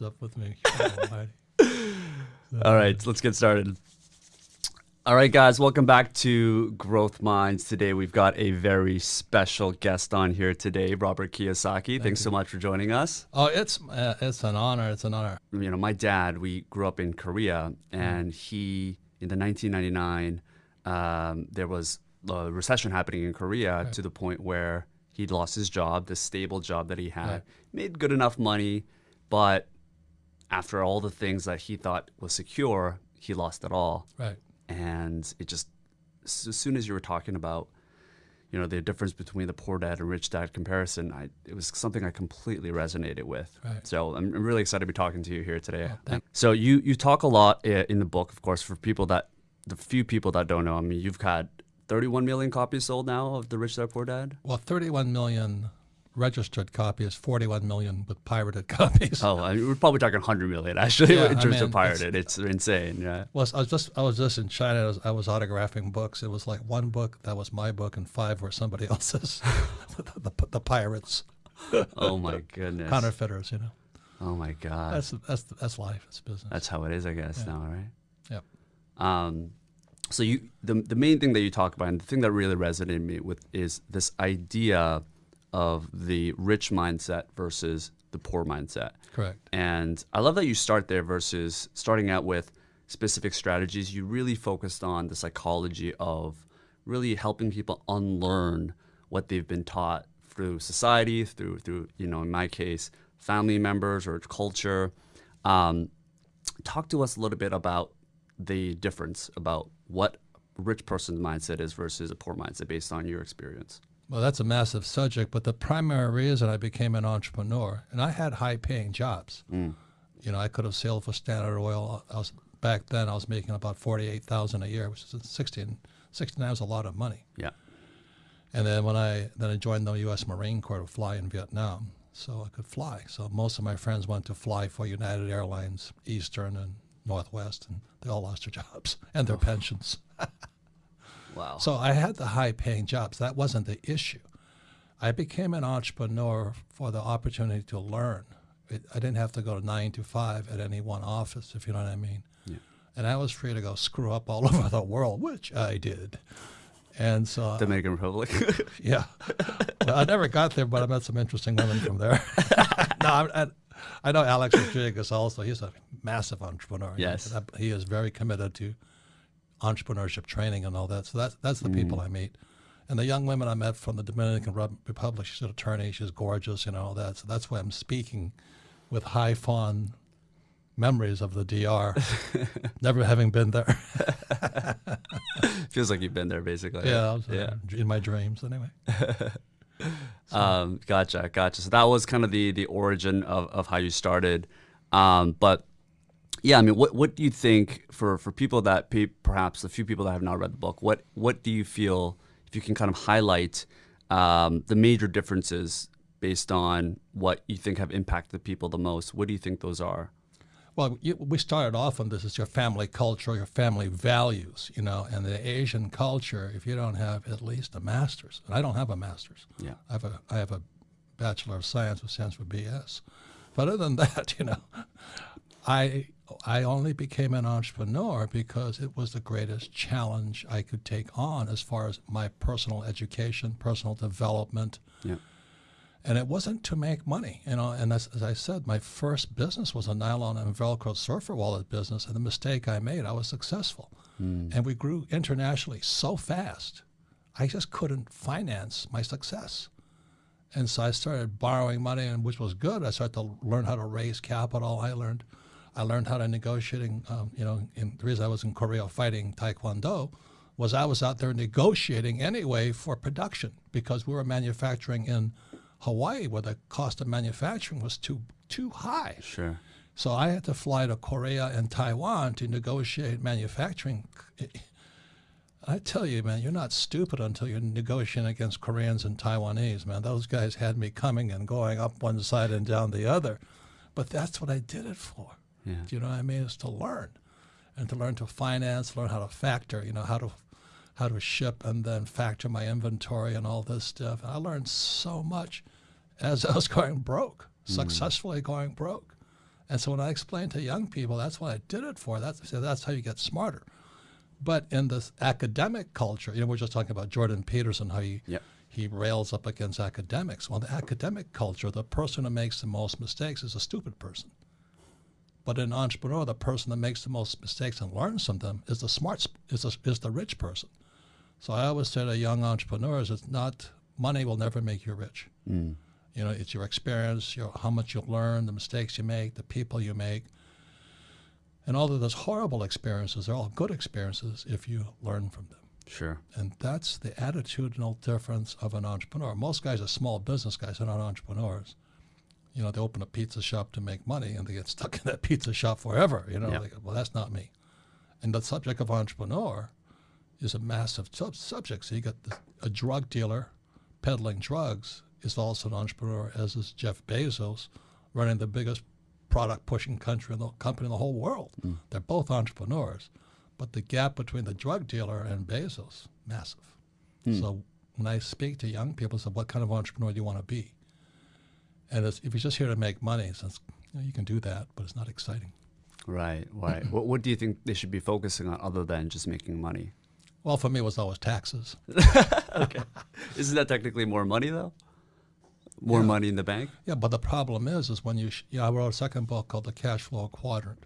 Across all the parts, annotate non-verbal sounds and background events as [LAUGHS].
what's up with me. [LAUGHS] All right, let's get started. All right, guys, welcome back to Growth Minds. Today we've got a very special guest on here today, Robert Kiyosaki. Thank Thanks you. so much for joining us. Oh, it's uh, it's an honor. It's an honor. You know, my dad, we grew up in Korea, and he in the 1999 um, there was a recession happening in Korea right. to the point where he lost his job, the stable job that he had, right. made good enough money, but after all the things that he thought was secure, he lost it all. Right. And it just as soon as you were talking about you know the difference between the poor dad and rich dad comparison I, it was something i completely resonated with. Right. so I'm, really excited to be talking to you here today. Oh, so you you talk a lot in the book of course for people that the few people that don't know. I mean you've had 31 million copies sold now of the rich dad poor dad? Well 31 million registered copies, 41 million with pirated [LAUGHS] copies. Oh, I mean, we're probably talking 100 million actually yeah, in terms I mean, of pirated. It's, it's, insane. Yeah. Well, I was just I was just in China. I was, I was, autographing books. It was like one book that was my book, and five were somebody [LAUGHS] else's. [LAUGHS] the, the, the, pirates. oh my goodness. Counterfeiters, you know. Oh my God. That's that's that's life. It's business. That's how it is, I guess. Yeah. Now, right? Yep. Um, so you the the main thing that you talk about, and the thing that really resonated me with, is this idea of the rich mindset versus the poor mindset. Correct. And I love that you start there versus starting out with specific strategies. You really focused on the psychology of really helping people unlearn what they've been taught through society, through through you know in my case family members or culture. Um, talk to us a little bit about the difference about what a rich person's mindset is versus a poor mindset based on your experience. Well, that's a massive subject, but the primary reason I became an entrepreneur, and I had high-paying jobs. Mm. You know, I could have sailed for Standard Oil. I was back then. I was making about forty-eight thousand a year, which is 16, 69 was a lot of money. Yeah. And then when I then I joined the U.S. Marine Corps to fly in Vietnam, so I could fly. So most of my friends went to fly for United Airlines, Eastern, and Northwest, and they all lost their jobs [LAUGHS] and their oh. pensions. [LAUGHS] Wow. So I had the high paying jobs. That wasn't the issue. I became an entrepreneur for the opportunity to learn. It, I didn't have to go to nine to five at any one office, if you know what I mean. Yeah. And I was free to go screw up all [LAUGHS] over the world, which I did. And so Dominican Republic. [LAUGHS] yeah, well, I never got there, but I met some interesting women from there. [LAUGHS] no, I, I, I, know Alex Rodriguez also. He's a massive entrepreneur. Yes, he is very committed to entrepreneurship training and all that. So that's that's the mm. people I meet. And the young women I met from the Dominican Republic, she's an attorney, she's gorgeous, you know, all that. So that's why I'm speaking with high fond memories of the DR, [LAUGHS] never having been there. [LAUGHS] Feels like you've been there, basically. Yeah, was, yeah. Uh, in my dreams, anyway. so. [LAUGHS] um, gotcha, gotcha. So that was kind of the the origin of, of how you started. Um, but yeah, I mean, what what do you think for for people that perhaps a few people that have not read the book? What what do you feel if you can kind of highlight um, the major differences based on what you think have impacted the people the most? What do you think those are? Well, you, we started off on this as your family culture, your family values, you know, and the Asian culture. If you don't have at least a master's, and I don't have a master's, yeah, I have a I have a bachelor of science with stands for BS. But other than [LAUGHS] that, you know, I I only became an entrepreneur because it was the greatest challenge I could take on as far as my personal education, personal development. Yeah. And it wasn't to make money, you know. And as, as I said, my first business was a nylon and Velcro surfer wallet business. And the mistake I made, I was successful. Mm. And we grew internationally so fast, I just couldn't finance my success. And so I started borrowing money, and which was good. I started to learn how to raise capital. I learned I learned how to negotiating. Um, you know, in, the reason I was in Korea fighting Taekwondo was I was out there negotiating anyway for production because we were manufacturing in Hawaii where the cost of manufacturing was too too high. Sure. So I had to fly to Korea and Taiwan to negotiate manufacturing. I tell you, man, you're not stupid until you're negotiating against Koreans and Taiwanese, man. Those guys had me coming and going up one side and down the other. But that's what I did it for. Yeah. Do you know what I mean? Is to learn, and to learn to finance, learn how to factor. You know how to how to ship and then factor my inventory and all this stuff. And I learned so much as [LAUGHS] I was going broke, mm. successfully going broke. And so when I explain to young people, that's what I did it for. That's that's how you get smarter. But in this academic culture, you know, we're just talking about Jordan Peterson, how he Yep. he rails up against academics. Well, in the academic culture, the person who makes the most mistakes is a stupid person. But in entrepreneur, the person that makes the most mistakes and learns from them is the smart, is the, is the rich person. So I always say to young entrepreneurs, it's not money will never make you rich. Mm. You know, it's your experience, your how much you learn, the mistakes you make, the people you make, and all of those horrible experiences are all good experiences if you learn from them. Sure. And that's the attitudinal difference of an entrepreneur. Most guys are small business guys, they're not entrepreneurs. You know, they open a pizza shop to make money and they get stuck in that [LAUGHS] pizza shop forever. You know, Yeah. go, well, that's not me. And the subject of entrepreneur is a massive sub- subject. So you got the, a drug dealer peddling drugs is also an entrepreneur, as is Jeff Bezos, running the biggest product pushing country in the company in the whole world. Hmm. They're both entrepreneurs, but the gap between the drug dealer and Bezos massive. Hmm. So when I speak to young people, I say, "What kind of entrepreneur do you want to be?" And it's, if you're just here to make money, since you, know, you can do that, but it's not exciting. Right. Right. [CLEARS THROAT] what What do you think they should be focusing on other than just making money? Well, for me, it was always taxes. [LAUGHS] okay. Isn't that technically more money though? More Yeah. money in the bank. Yeah, but the problem is, is when you, sh- yeah, I wrote a second book called The Cash Flow Quadrant,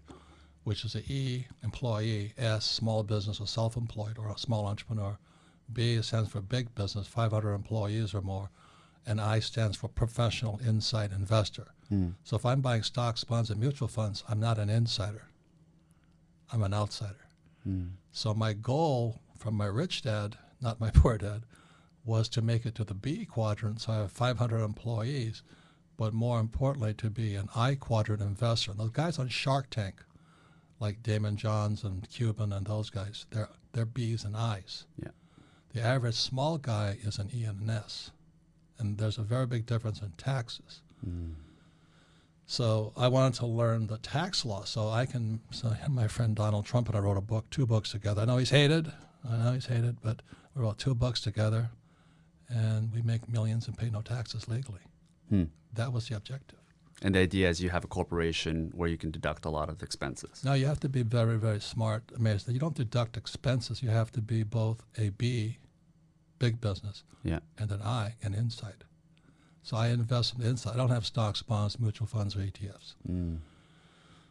which is a E, employee, S, small business or self-employed or a small entrepreneur. B stands for big business, 500 employees or more, and I stands for professional insight investor. Hmm. So if I'm buying stocks, bonds, and mutual funds, I'm not an insider. I'm an outsider. Hmm. So my goal from my rich dad, not my [LAUGHS] poor dad, was to make it to the B quadrant. So I have 500 employees, but more importantly, to be an I quadrant investor. And those guys on Shark Tank, like Daymond Johns and Cuban and those guys, they're they're B's and I's. Yeah. The average small guy is an E and an S, and there's a very big difference in taxes. So I wanted to learn the tax law so I can. So my friend Donald Trump and I wrote a book, two books together. I know he's hated. I know he's hated, but we wrote two books together, and we make millions and pay no taxes legally. Hmm. That was the objective. And the idea is you have a corporation where you can deduct a lot of expenses. Now you have to be very, very smart. I mean, you don't deduct expenses. You have to be both a B, big business, Yeah. and an I, an insight. So I invest in the inside. I don't have stocks, bonds, mutual funds, or ETFs. Mm.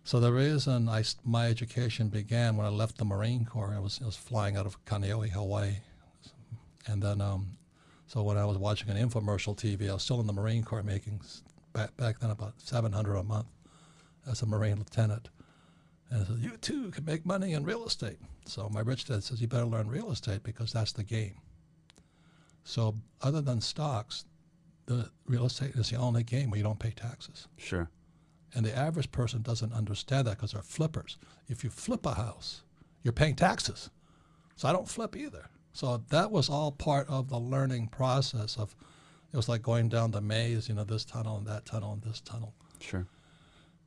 So the reason I, my education began when I left the Marine Corps, I was, I was flying out of Kaneohe, Hawaii. And then, um, so when I was watching an infomercial TV, I was still in the Marine Corps making, back, back then, about 700 a month as a Marine lieutenant. And I said, you too can make money in real estate. So my rich dad says, you better learn real estate because that's the game. So other than stocks, the real estate is the only game where you don't pay taxes. Sure. And the average person doesn't understand that because they're flippers. If you flip a house, you're paying taxes. So I don't flip either. So that was all part of the learning process of it was like going down the maze, you know, this tunnel and that tunnel and this tunnel. Sure.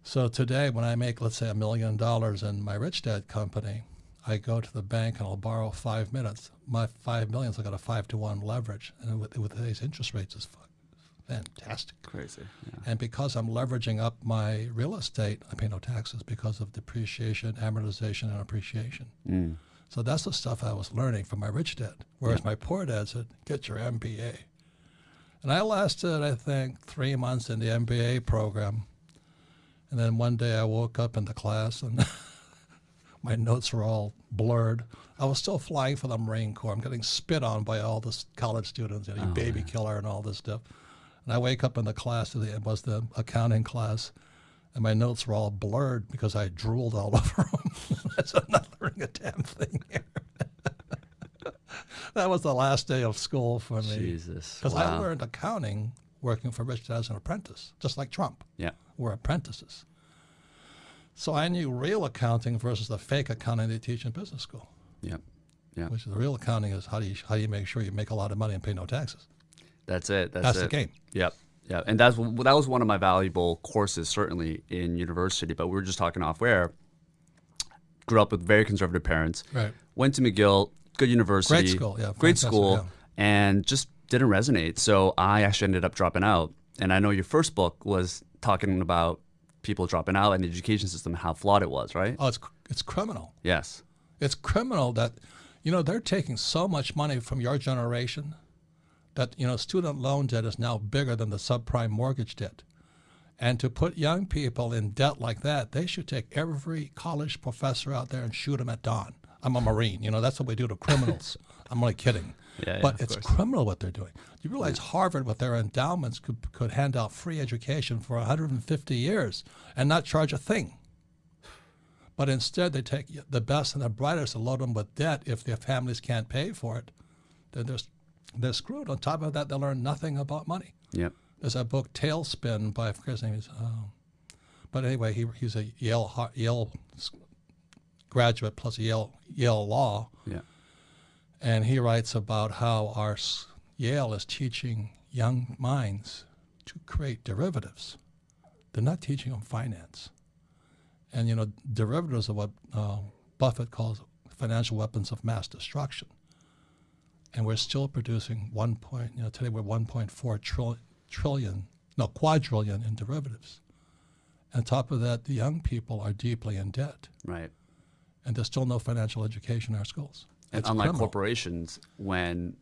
So today when I make let's say a million dollars in my rich dad company, I go to the bank and I'll borrow five minutes. My five millions I got a five to one leverage. And with, with today's interest rates is fu- fantastic. Crazy. Yeah. And because I'm leveraging up my real estate, I pay no taxes because of depreciation, amortization, and appreciation. Mm. So that's the stuff I was learning from my rich dad. Whereas my poor dad said, get your MBA. And I lasted, I think, three months in the MBA program. And then one day I woke up in the class and [LAUGHS] my notes were all blurred. I was still flying for the Marine Corps. I'm getting spit on by all the college students, you, know, you Oh, baby killer and all this stuff. And I wake up in the class, it was the accounting class, and my notes were all blurred because I drooled all [LAUGHS] over them. I said, I'm not learning a damn thing here. [LAUGHS] that was the last day of school for me. Jesus. Because I learned accounting working for Rich as an apprentice, just like Trump. Yeah. We're apprentices. So I knew real accounting versus the fake accounting they teach in business school. Yeah. Yeah. Which is the real accounting is how do you how do you make sure you make a lot of money and pay no taxes? That's it. That's, That's it. the game. Yep. Yeah. And that's that was one of my valuable courses certainly in university. But we were just talking off where. Grew up with very conservative parents. Right. Went to McGill, good university. Great school, yeah, Great school, yeah. and just didn't resonate. So I actually ended up dropping out. And I know your first book was talking about people dropping out and the education system how flawed it was, right? Oh, it's it's criminal. Yes. It's criminal that, you know, they're taking so much money from your generation that, you know, student loan debt is now bigger than the subprime mortgage debt. And to put young people in debt like that, they should take every college professor out there and shoot them at dawn. I'm a Marine. You know, that's what we do to criminals. [LAUGHS] I'm only kidding. Yeah, yeah, but of it's course. criminal what they're doing. Do You realize Harvard, with their endowments, could, could hand out free education for 150 years and not charge a thing. But instead, they take the best and the brightest and load them with debt if their families can't pay for it. Then they're, they're screwed. On top of that, they learn nothing about money. Yep. There's a book, Tailspin, by I forget his name. Is, um, but anyway, he, he's a Yale Yale graduate plus Yale Yale Law, Yeah. And he writes about how our Yale is teaching young minds to create derivatives. They're not teaching them finance, and you know derivatives are what uh, Buffett calls financial weapons of mass destruction. And we're still producing one point. You know, today we're 1.4 trillion, trillion, no quadrillion in derivatives. On top of that, the young people are deeply in debt, Right. and there's still no financial education in our schools. And It's unlike criminal. corporations, when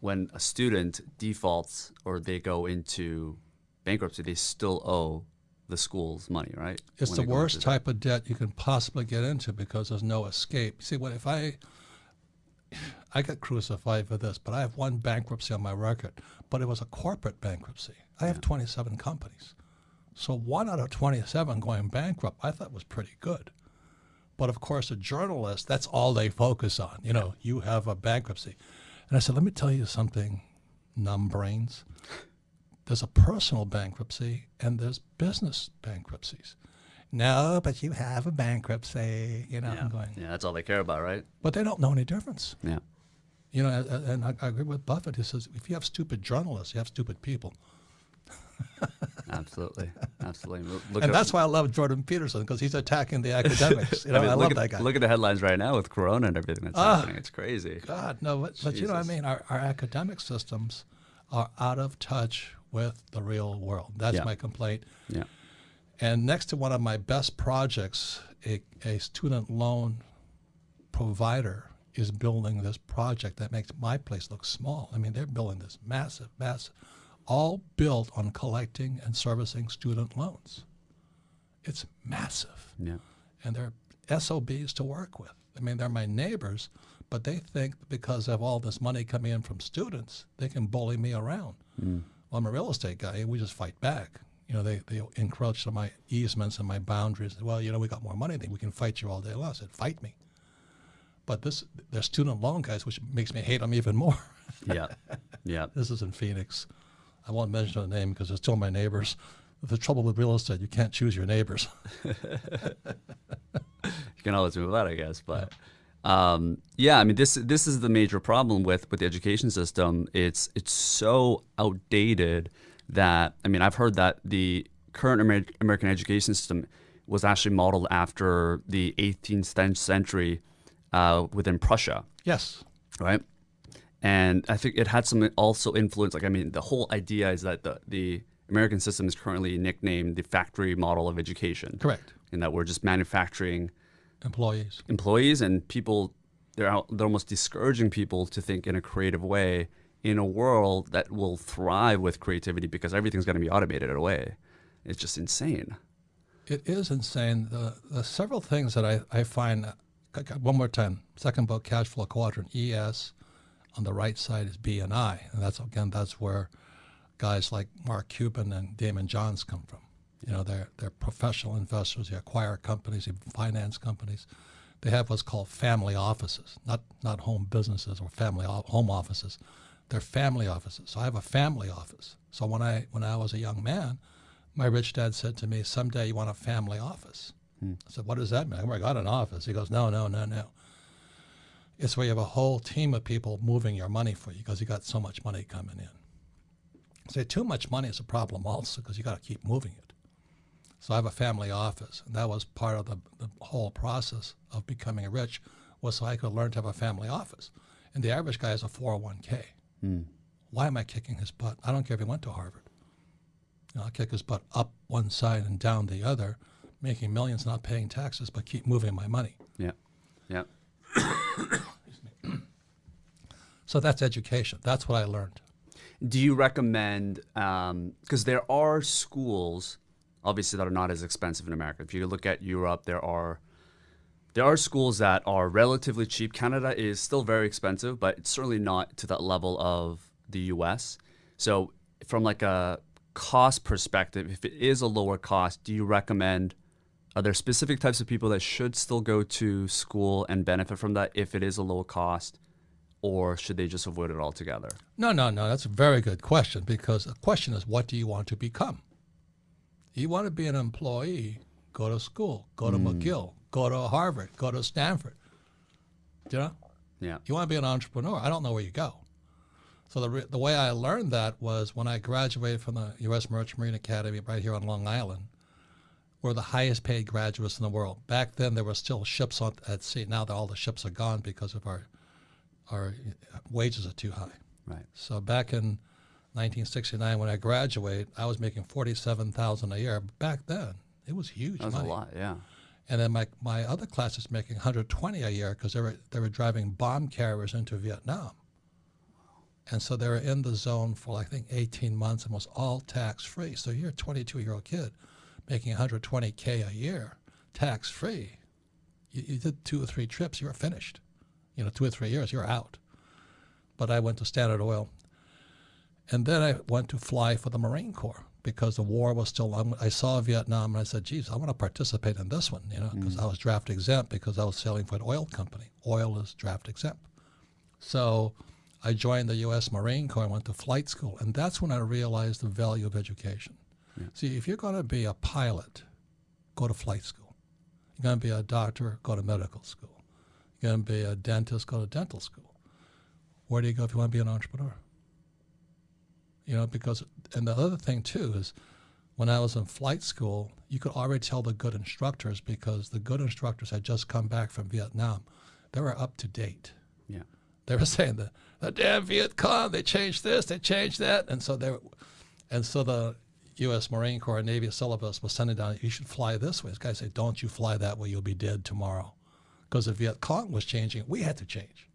when a student defaults or they go into bankruptcy, they still owe the schools money, right? It's When the worst that. type of debt you can possibly get into because there's no escape. See, what if I I got crucified for this, but I have one bankruptcy on my record, but it was a corporate bankruptcy. I have 27 companies. So one out of 27 going bankrupt, I thought was pretty good. But of course, a journalist, that's all they focus on. You know, you have a bankruptcy. And I said, let me tell you something, numb brains. There's a personal bankruptcy and there's business bankruptcies. No, but you have a bankruptcy. You know, Yeah. I'm going, yeah, that's all they care about, right? but they don't know any difference. Yeah. You know, and- I agree with Buffett. He says, if you have stupid journalists, you have stupid people. [LAUGHS] Absolutely. Absolutely. Look- and at, that's why I love Jordan Peterson because he's attacking the academics. You [LAUGHS] know, I, mean, love look at, that guy. Look at the headlines right now with Corona and everything that's Ah. happening. It's crazy. God, no, but, but you know what I mean? Our, our academic systems are out of touch with the real world. That's Yeah. my complaint. Yeah. And next to one of my best projects, a, a student loan provider is building this project that makes my place look small. I mean, they're building this massive, massive, all built on collecting and servicing student loans. It's massive. Yeah. And they're SOBs to work with. I mean, they're my neighbors, but they think because of all this money coming in from students, they can bully me around. Mm. Well, I'm a real estate guy. We just fight back. You know, they, they encroach on my easements and my boundaries. Well, you know, we got more money than we can fight you all day long. I said, fight me. But this, they're student loan guys, which makes me hate them even more. Yeah. [LAUGHS] Yeah. this is in Phoenix. I won't mention the name because they're still my neighbors. The trouble with real estate, you can't choose your neighbors. [LAUGHS] you can always move out, I guess. But um, yeah, I mean, this this is the major problem with with the education system. It's it's so outdated that I mean, I've heard that the current Amer- American education system was actually modeled after the 18th century uh, within Prussia, yes. right? And I think it had some also influence. Like, I mean, the whole idea is that the the American system is currently nicknamed the factory model of education, Correct. in that we're just manufacturing Employees. employees and people they're out, they're almost discouraging people to think in a creative way in a world that will thrive with creativity because everything's going to be automated away. It's just insane. It is insane. The, the several things that I, I find, uh, one more time, second book, Cash Flow Quadrant, ES, on the right side is B and I. And that's, again, that's where guys like Mark Cuban and Daymond Johns come from. You know, they're, they're professional investors. They acquire companies, they finance companies. They have what's called family offices, not, not home businesses or family home offices. They're family offices. So I have a family office. So when I, when I was a young man, my rich dad said to me, someday you want a family office. Hmm. I said, what does that mean? I got an office. He goes, no, no, no, no. It's where you have a whole team of people moving your money for you because you got so much money coming in. Say too much money is a problem also because you got to keep moving it. So I have a family office, and that was part of the, the whole process of becoming rich was so I could learn to have a family office. And the average guy has a 401k. Hmm. Why am I kicking his butt? I don't care if he went to Harvard. You know, I'll kick his butt up one side and down the other, making millions, not paying taxes, but keep moving my money. Yeah. Yeah. [COUGHS] So that's education. That's what I learned. Do you recommend, um, because there are schools, obviously, that are not as expensive in America. If you look at Europe, there are there are schools that are relatively cheap. Canada is still very expensive, but it's certainly not to that level of the U.S. So, from like a cost perspective, if it is a lower cost, do you recommend? Are there specific types of people that should still go to school and benefit from that if it is a lower cost, or should they just avoid it altogether? No, no, no. That's a very good question because the question is, what do you want to become? You want to be an employee, go to school, go to hmm. McGill, go to Harvard, go to Stanford. Do you know? Yeah. You want to be an entrepreneur. I don't know where you go. So the, re- the way I learned that was when I graduated from the U.S. Merchant Marine Academy right here on Long Island. We're the highest paid graduates in the world. Back then, there were still ships on, at sea. Now that all the ships are gone because of our our uh, wages are too high. Right. So back in 1969, when I graduated, I was making 47,000 a year. Back then, it was huge That was money. a lot. Yeah. And then my, my other class is making 120 a year because they were, they were driving bomb carriers into Vietnam. And so they were in the zone for, I think, 18 months and was all tax free. So you're a 22 year old kid making 120K a year tax free. You, you did two or three trips, you were finished. You know, two or three years, you're out. But I went to Standard Oil. And then I went to fly for the Marine Corps because the war was still on. I saw Vietnam and I said, geez, I want to participate in this one, you know, because mm. I was draft exempt because I was sailing for an oil company. Oil is draft exempt. So I joined the U.S. Marine Corps and went to flight school. And that's when I realized the value of education. See, if you're going to be a pilot, go to flight school. You're going to be a doctor, go to medical school. You're going to be a dentist, go to dental school. Where do you go if you want to be an entrepreneur? You know, because, and the other thing too is when I was in flight school, you could already tell the good instructors because the good instructors had just come back from Vietnam. They were up to date. Yeah. They were [LAUGHS] saying the, the damn Viet Cong, they changed this, they changed that. And so they were, and so the U.S. Marine Corps Navy syllabus was sending down, you should fly this way. This guy said, don't you fly that way, you'll be dead tomorrow. Because the Viet Cong was changing, we had to change.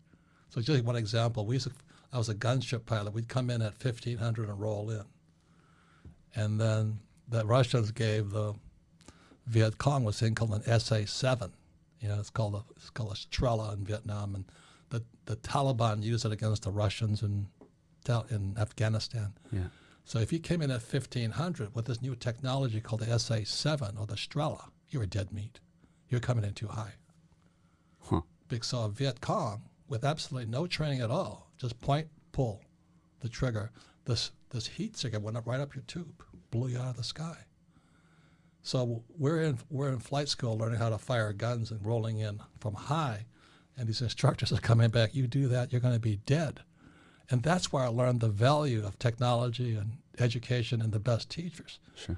So just one example, we used to, I was a gunship pilot. We'd come in at 1500 and roll in. And then the Russians gave the Viet Cong was thing called an SA-7. You know, it's called a, it's called a Strela in Vietnam. And the, the Taliban used it against the Russians in, in Afghanistan. Yeah. So if you came in at 1500 with this new technology called the SA-7 or the Strela, you were dead meat. You're coming in too high. Saw Viet Cong with absolutely no training at all, just point, pull the trigger. This this heat seeker went up right up your tube, blew you out of the sky. So we're in we're in flight school learning how to fire guns and rolling in from high, and these instructors are coming back. You do that, you're going to be dead. And that's where I learned the value of technology and education and the best teachers. Sure.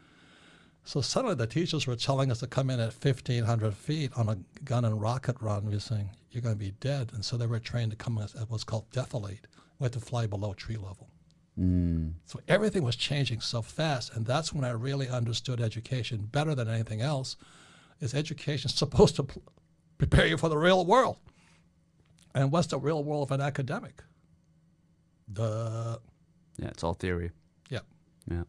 So suddenly the teachers were telling us to come in at 1,500 feet on a gun and rocket run. We were saying, you're going to be dead. And so they were trained to come in at what's called defilade. We had to fly below tree level. Mm. So everything was changing so fast. And that's when I really understood education better than anything else. Is education supposed to prepare you for the real world? And what's the real world of an academic? The Yeah. It's all theory. yeah, Yeah.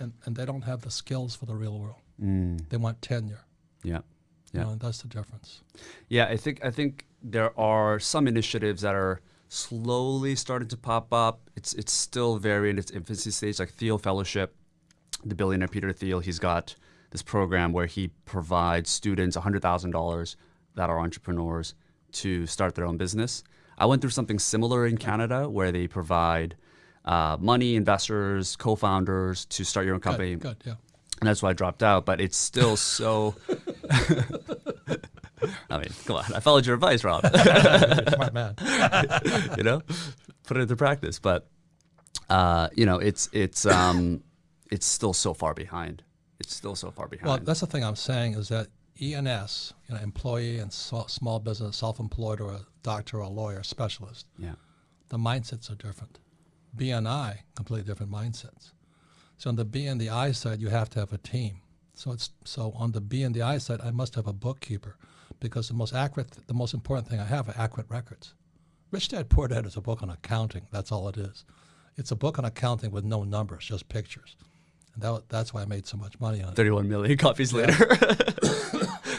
And and they don't have the skills for the real world. Mm. They want tenure. Yeah. You Yeah. know, and that's the difference. Yeah, I think I think there are some initiatives that are slowly starting to pop up. It's it's still very in its infancy stage, like Thiel Fellowship. The billionaire Peter Thiel, he's got this program where he provides students hundred thousand dollars that are entrepreneurs to start their own business. I went through something similar in Canada where they provide uh, money, investors, co-founders to start your own company Good, good, yeah. and that's why I dropped out. But it's still so. [LAUGHS] [LAUGHS] I mean, come on! I followed your advice, Rob. [LAUGHS] Smart man. you know, put it into practice. But uh, you know, it's it's um, [COUGHS] it's still so far behind. It's still so far behind. Well, that's the thing I'm saying is that ENS, you know, employee and so- small business, self-employed, or a doctor or a lawyer, specialist, yeah, the mindsets are different. BNI, completely different mindsets. So on the B and the I side, you have to have a team. So it's so on the B and the I side, I must have a bookkeeper, because the most accurate, the most important thing I have are accurate records. Rich Dad Poor Dad is a book on accounting. That's all it is. It's a book on accounting with no numbers, just pictures. And that, that's why I made so much money on it. 31 million copies later. [COUGHS]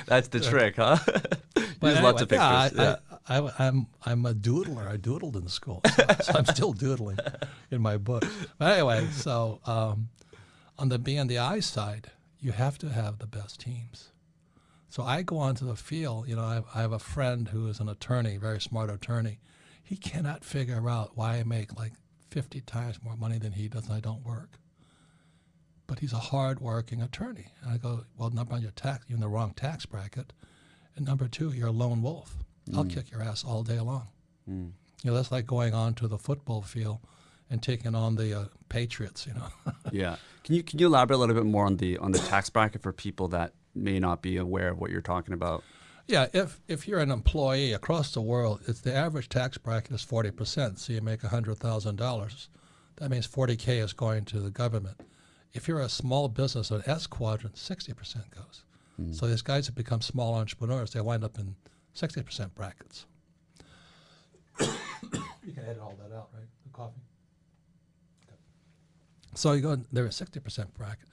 That's the trick, huh? [LAUGHS] Use lots of anyway, yeah, pictures. I, I, I, I'm I'm a doodler. I doodled in school, so, [LAUGHS] so I'm still doodling in my book. But anyway, so um, on the B and the I side, you have to have the best teams. So I go onto the field. You know, I have, I have a friend who is an attorney, very smart attorney. He cannot figure out why I make like 50 times more money than he does, and I don't work. But he's a hard-working attorney. And I go, well, number one, you're tax, you're in the wrong tax bracket, and number two, you're a lone wolf. I'll mm. kick your ass all day long. Mm. You know, that's like going on to the football field and taking on the uh, Patriots. You know. [LAUGHS] yeah. Can you can you elaborate a little bit more on the on the tax bracket for people that may not be aware of what you're talking about? Yeah, if if you're an employee across the world, it's the average tax bracket is forty percent. So you make hundred thousand dollars, that means forty k is going to the government. If you're a small business, an S quadrant, sixty percent goes. Mm. So these guys that become small entrepreneurs, they wind up in sixty percent brackets. [COUGHS] you can edit all that out, right? The coffee. So you go there is a sixty percent bracket.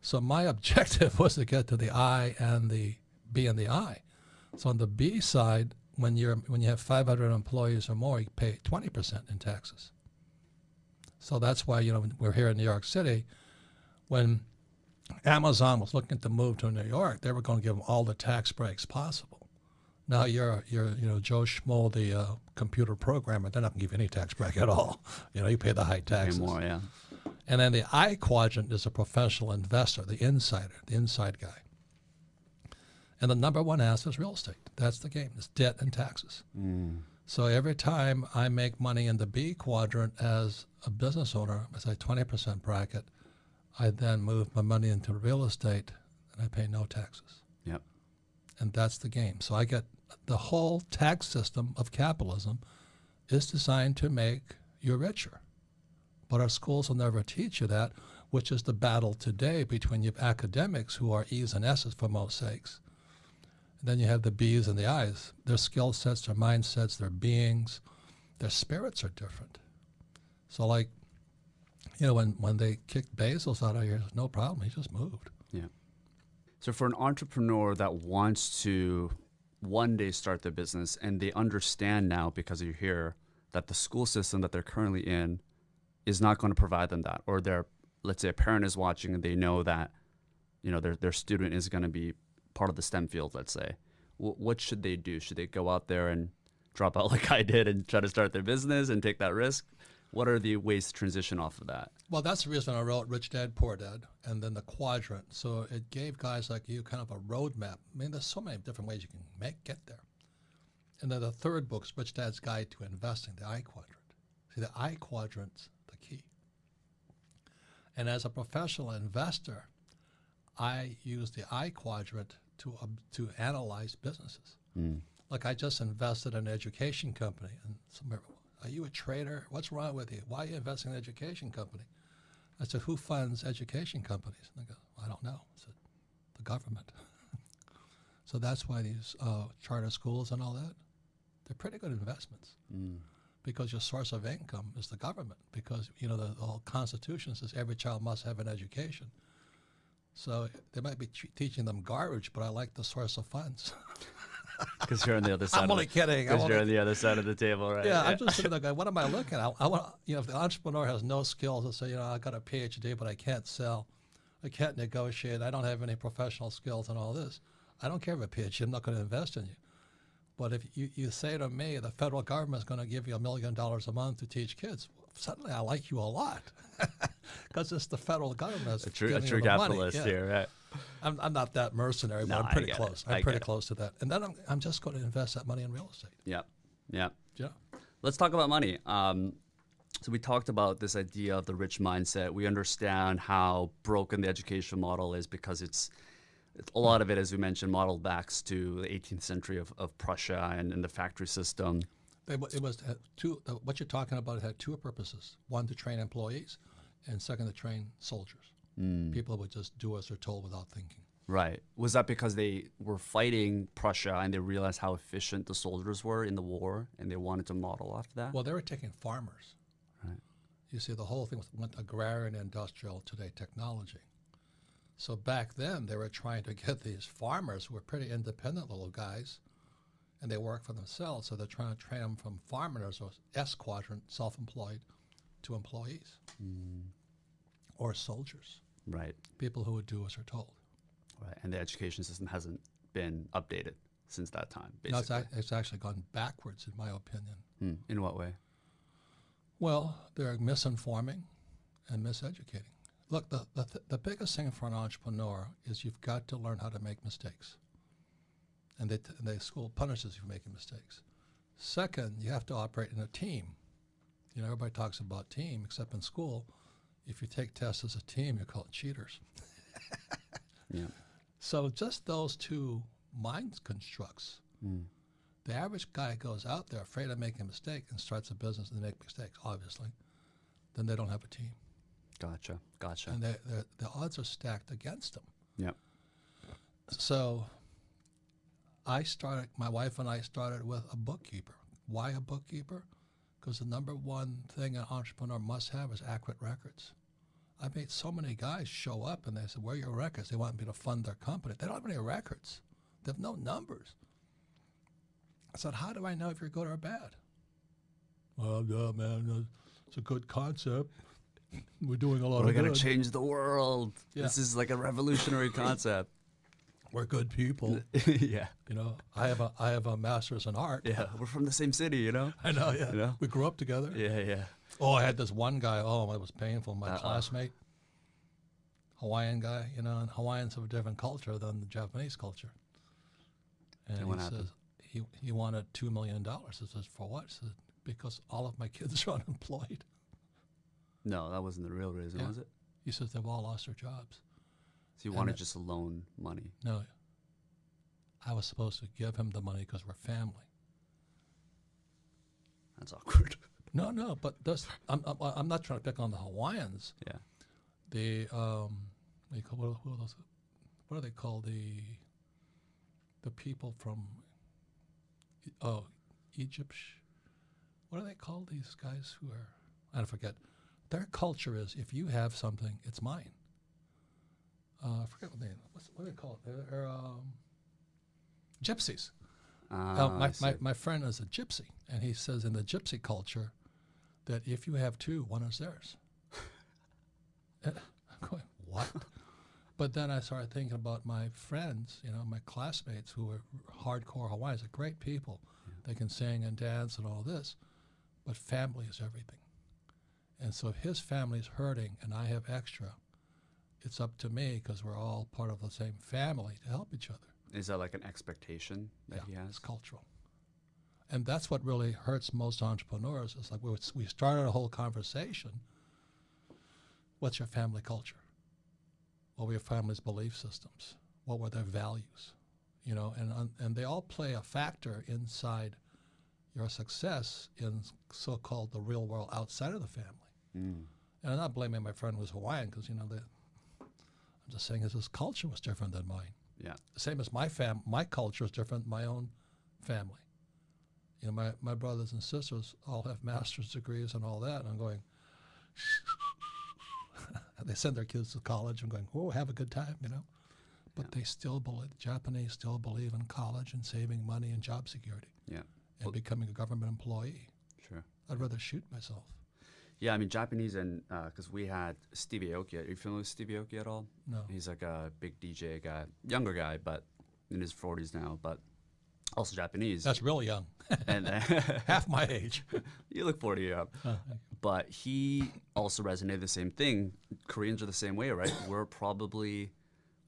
So my [LAUGHS] objective was to get to the I and the B and the I. So on the B side, when you're when you have 500 employees or more, you pay 20% in taxes. So that's why you know we're here in New York City. When Amazon was looking to move to New York, they were going to give them all the tax breaks possible. Now you're you're you know Joe Schmo, the uh, computer programmer. They're not going to give you any tax break at all. You know you pay the high Pay taxes. more, yeah. And then the I quadrant is a professional investor, the insider, the inside guy. And the number one asset is real estate. That's the game. It's debt and taxes. So every time I make money in the B quadrant as a business owner, as a 20% bracket, I then move my money into real estate and I pay no taxes. And that's the game. So I get the whole tax system of capitalism is designed to make you richer. But our schools will never teach you that, which is the battle today between you academics who are E's and S's for most sakes. And then you have the B's and the I's. Their skill sets, their mindsets, their beings, their spirits are different. So like, you know, when, when they kicked Bezos out of here, no problem. He just moved. So for an entrepreneur that wants to one day start their business and they understand now because you're here that the school system that they're currently in is not going to provide them that or their let's say a parent is watching and they know that you know their their student is going to be part of the STEM field let's say. W- what should they do? Should they go out there and drop out [LAUGHS] like I did and try to start their business and take that risk what are the ways to transition off of that Well, that's the reason I wrote Rich Dad Poor Dad and then the quadrant. So it gave guys like you kind of a roadmap. I mean, there's so many different ways you can make get there. And then the third book's Rich Dad's Guide to Investing, the I quadrant. See, the I quadrant's the key. And as a professional investor, I use the I quadrant to um, to analyze businesses. Like I just invested in an education company, and some are you a trader? What's wrong with you? Why are you investing in an education company? I said, who funds education companies? And they go, I don't know. I said, the government. [LAUGHS] so that's why these uh, charter schools and all that, they're pretty good investments because your source of income is the government because, you know, the, the whole Constitution says every child must have an education. So they might be t- teaching them garbage, but I like the source of funds. [LAUGHS] because you're on the other [LAUGHS] side I'm of only the, kidding. I'm because you're on the other side of the table right yeah, I'm just sitting there going, what am I [LAUGHS] looking at? I want, you know, if the entrepreneur has no skills and say, you know, I got a PhD, but I can't sell, I can't negotiate, I don't have any professional skills and all this. I don't care if a PhD, I'm not going to invest in you. But if you, you say to me, the federal government is going to give you a million dollars a month to teach kids, suddenly I like you a lot [LAUGHS] because it's the federal government that's a true, a true money. capitalist Yeah. here right I'm, I'm not that mercenary, No, but I'm pretty get it. close. I I'm pretty get it. close to that. And then I'm, I'm just going to invest that money in real estate. yeah yeah Yeah. Let's talk about money. Um, so we talked about this idea of the rich mindset. We understand how broken the education model is because it's, it's a lot of it, as we mentioned, modeled back to the 18th century of, of Prussia and, and the factory system. It, it was two. What you're talking about had two purposes: one to train employees, and second to train soldiers. Mm. People would just do as they're told without thinking. Right. Was that because they were fighting Prussia and they realized how efficient the soldiers were in the war and they wanted to model after that? Well, they were taking farmers. Right. You see, the whole thing was went agrarian, industrial, today technology. So back then, they were trying to get these farmers who were pretty independent little guys, and they work for themselves. So they're trying to train them from farmers or S quadrant, self-employed, to employees or soldiers, right. people who would do as they're told. Right. And the education system hasn't been updated since that time, No, it's, basically. ac- it's actually gone backwards, in my opinion. Hmm. In what way? Well, they're misinforming and miseducating. Look, the, the, th- the biggest thing for an entrepreneur is you've got to learn how to make mistakes. And they, t- and they school punishes you for making mistakes. Second, you have to operate in a team. You know, everybody talks about team, except in school. If you take tests as a team, you're called cheaters. [LAUGHS] Yeah. So just those two mind constructs. Mm. The average guy goes out there afraid of making a mistake and starts a business and they make mistakes, obviously. Then they don't have a team. Gotcha. Gotcha. And they the odds are stacked against them. yeah. So I started, my wife and I started with a bookkeeper. Why a bookkeeper? Because the number one thing an entrepreneur must have is accurate records. I made so many guys show up and they said, Where are your records? They want me to fund their company. They don't have any records, they have no numbers. I said, How do I know if you're good or bad? Well, yeah, man, it's a good concept. We're doing a lot We're of going good. to change the world. Yeah. This is like a revolutionary concept. We're good people. [LAUGHS] yeah. You know, I have a I have a master's in art. Yeah. We're from the same city, you know? [LAUGHS] I know, yeah. You know? We grew up together. Yeah. Yeah. Oh, I had this one guy. Oh, it was painful. My Uh-oh. classmate, Hawaiian guy. You know, and Hawaiians have a different culture than the Japanese culture. And And he says happened? he he wanted two million dollars. I says for what? Said because all of my kids are [LAUGHS] unemployed. No, that wasn't the real reason, Yeah. was it? He says they've all lost their jobs. So you wanted just loan money. No, I was supposed to give him the money because we're family. That's awkward. [LAUGHS] No, no, but this, I'm, I'm I'm not trying to pick on the Hawaiians. yeah. the um, what, call, what, who are those, what are they called? The the people from oh Egypt. What are they called? These guys who are I forget. Their culture is if you have something, it's mine. Uh, I forget what they what's, what do they call it? They're, they're um, gypsies. Ah, Uh, my, my, my friend is a gypsy, and he says in the gypsy culture that if you have two, one is theirs. [LAUGHS] I'm going, what? [LAUGHS] but then I started thinking about my friends, you know, my classmates who are hardcore Hawaiians, they're great people. They can sing and dance and all this, but family is everything. And so if his family's hurting and I have extra, it's up to me because we're all part of the same family to help each other. Is that like an expectation that Yeah, he has? It's cultural. And that's what really hurts most entrepreneurs. It's like we, we started a whole conversation. What's your family culture? What were your family's belief systems? What were their values? You know, and and- and they all play a factor inside your success in so-called the real world outside of the family. Mm. And I'm not blaming my friend who was Hawaiian because you know the. I'm just saying his culture was different than mine Yeah. same as my fam my culture is different than my own family you know my, my brothers and sisters all have master's degrees and all that and i'm going [LAUGHS] they send their kids to college I'm going oh have a good time you know but Yeah. they still believe the japanese still believe in college and saving money and job security Yeah. and Well- becoming a government employee Sure. i'd rather shoot myself Yeah, I mean Japanese and because we had Stevie Aoki. Are you familiar with Stevie Aoki at all? no He's like a big DJ guy, younger guy, but in his 40s now, but also Japanese. that's really young and [LAUGHS] half my age [LAUGHS] you look 40 yeah. Uh, But he also resonated the same thing. Koreans are the same way, right? [COUGHS] We're probably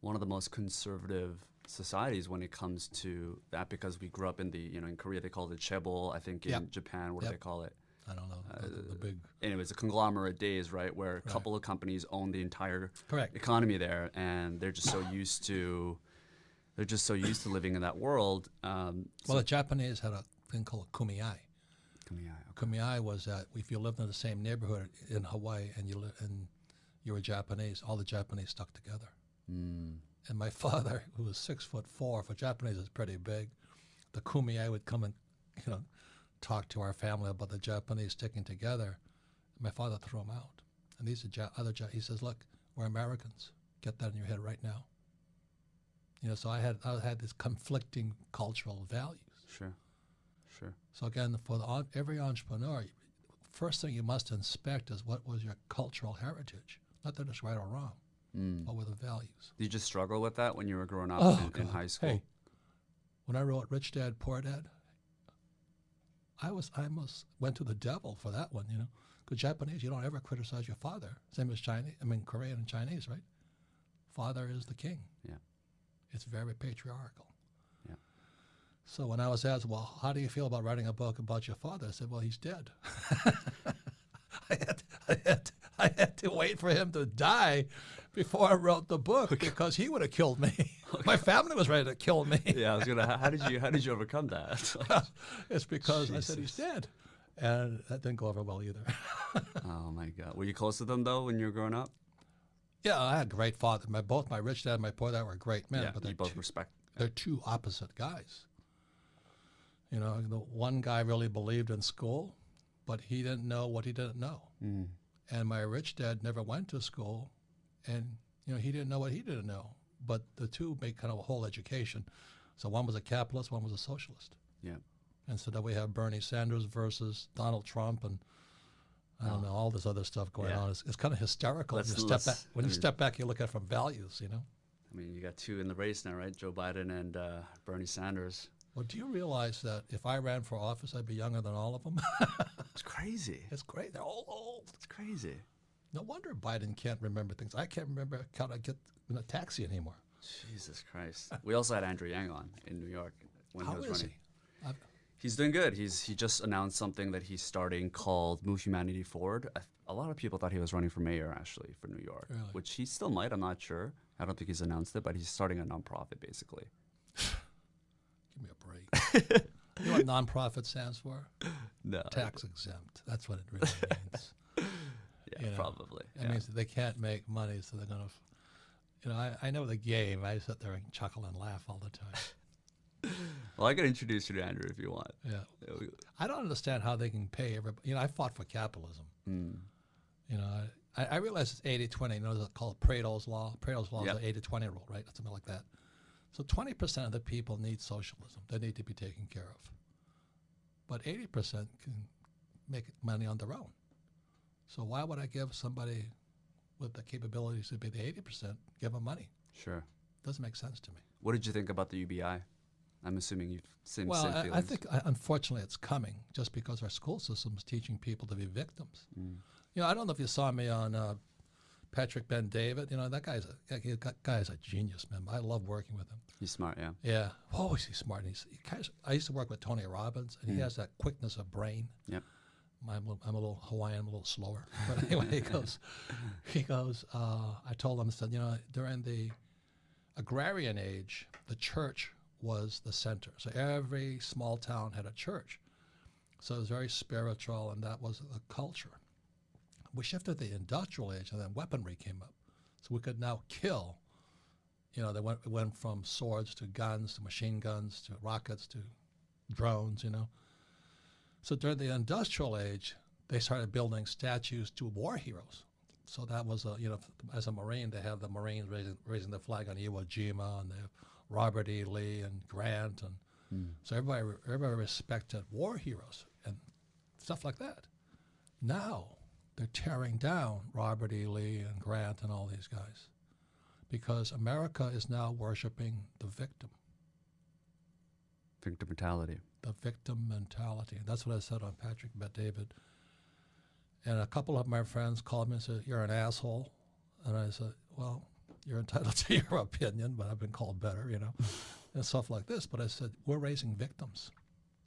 one of the most conservative societies when it comes to that because we grew up in the, you know, in Korea they call it chaebol. I think in Yep. Japan, what do they call it? I don't know the, the- the big anyways, a conglomerate days, right, where a couple of companies own the entire Correct. economy there, and they're just so used to, they're just so used to living in that world. Um, well the japanese had a thing called kumiai so, yeah, okay. Kumiai was that if you lived in the same neighborhood in Hawaii and you and you were Japanese. All the Japanese stuck together. Mm. And my [LAUGHS] father, who was six foot four, for Japanese is pretty big, the kumiai would come and, you know, talk to our family about the Japanese sticking together. My father threw him out. And these are ja- other, ja- he says, look, we're Americans. Get that in your head right now. You know, so I had I had this conflicting cultural values. Sure. Sure. So again, for the, every entrepreneur, first thing you must inspect is what was your cultural heritage. Not that it's right or wrong. Mm. What were the values? Did you just struggle with that when you were growing up Oh, in, in high school? Hey, when I wrote Rich Dad Poor Dad, I was I almost went to the devil for that one, you know. Because Japanese, you don't ever criticize your father. Same as Chinese. I mean, Korean and Chinese, right? Father is the king. Yeah. It's very patriarchal. Yeah. So when I was asked, well, how do you feel about writing a book about your father? I said, well, he's dead. [LAUGHS] I had, I, had, I had to wait for him to die before I wrote the book because he would have killed me. [LAUGHS] My family was ready to kill me. [LAUGHS] Yeah, I was gonna. How did you How did you overcome that? [LAUGHS] it's because I said he's dead. And that didn't go over well either. oh my God. Were you close to them though when you were growing up? yeah, I had a great father. My both my rich dad and my poor dad were great men, yeah. but You both two, respect. they're two opposite guys. You know, the one guy really believed in school, but he didn't know what he didn't know. Mm. And my rich dad never went to school, and you know he didn't know what he didn't know. But the two make kind of a whole education. So one was a capitalist, one was a socialist. Yeah. And so then we have Bernie Sanders versus Donald Trump, and I don't know all this other stuff going Yeah. on. It's, it's kind of hysterical. Let's- you step back, when I you mean- step back, you look at it from values. You know. I mean, you got two in the race now, right? Joe Biden and uh, Bernie Sanders. Well, do you realize that if I ran for office, I'd be younger than all of them? [LAUGHS] It's crazy. it's great. They're all old. It's crazy. No wonder Biden can't remember things. I can't remember how to get in a taxi anymore. Jesus Christ. We also had Andrew Yang on in New York when How he was is running. he? I've, He's doing good. He's he just announced something that he's starting called Move Humanity Forward. A lot of people thought he was running for mayor actually for New York, Really? which he still might. I'm not sure. I don't think he's announced it, but he's starting a nonprofit basically. [SIGHS] give me a break. [LAUGHS] you know what nonprofit stands for? [LAUGHS] No, Tax exempt. That's what it really means. [LAUGHS] yeah, you know, probably. It yeah. means that they can't make money, so they're going to, you know, I, I know the game. I sit there and chuckle and laugh all the time. [LAUGHS] Well, I can introduce you to Andrew if you want. Yeah. Yeah, I don't understand how they can pay everybody. You know, I fought for capitalism. mm, You know, I, I realize it's 80 20. You know, it's called Pareto's Law. Pareto's Law Yep. is the 80 20 rule, right? Something like that. So 20% of the people need socialism. They need to be taken care of. But 80% can make money on their own. So why would I give somebody with the capabilities to be the 80%, give them money? Sure. Doesn't make sense to me. What did you think about the UBI? I'm assuming you've seen Well, same I, I think uh, unfortunately it's coming just because our school system is teaching people to be victims. Mm. You know, I don't know if you saw me on uh, Patrick Bet David. You know, that guy's a that guy is a genius, man. I love working with him. he's smart. Yeah. Yeah, oh, he's smart? And he's, he kind of, I used to work with Tony Robbins, and he has that quickness of brain. Yep. I'm, a- I'm a little Hawaiian, I'm a little slower. [LAUGHS] But anyway, he goes, he goes. Uh, I told him, I said, you know, during the agrarian age, the church was the center. So every small town had a church. So it was very spiritual, and that was the culture. We shifted to the industrial age, and then weaponry came up. So we could now kill. You know, they went, went from swords to guns to machine guns to rockets to drones, you know. So during the industrial age, they started building statues to war heroes. So that was a, you know, as a Marine, they have the Marines raising, raising the flag on Iwo Jima, and they have Robert E. Lee and Grant, and hmm. so everybody everybody respected war heroes and stuff like that. Now they're tearing down Robert E. Lee and Grant and all these guys because America is now worshiping the victim, Victim mentality. The victim mentality. That's what I said on Patrick Bet David. And a couple of my friends called me and said, You're an asshole. And I said, Well, you're entitled [LAUGHS] to your opinion, but I've been called better, you know, and stuff like this. But I said, We're raising victims.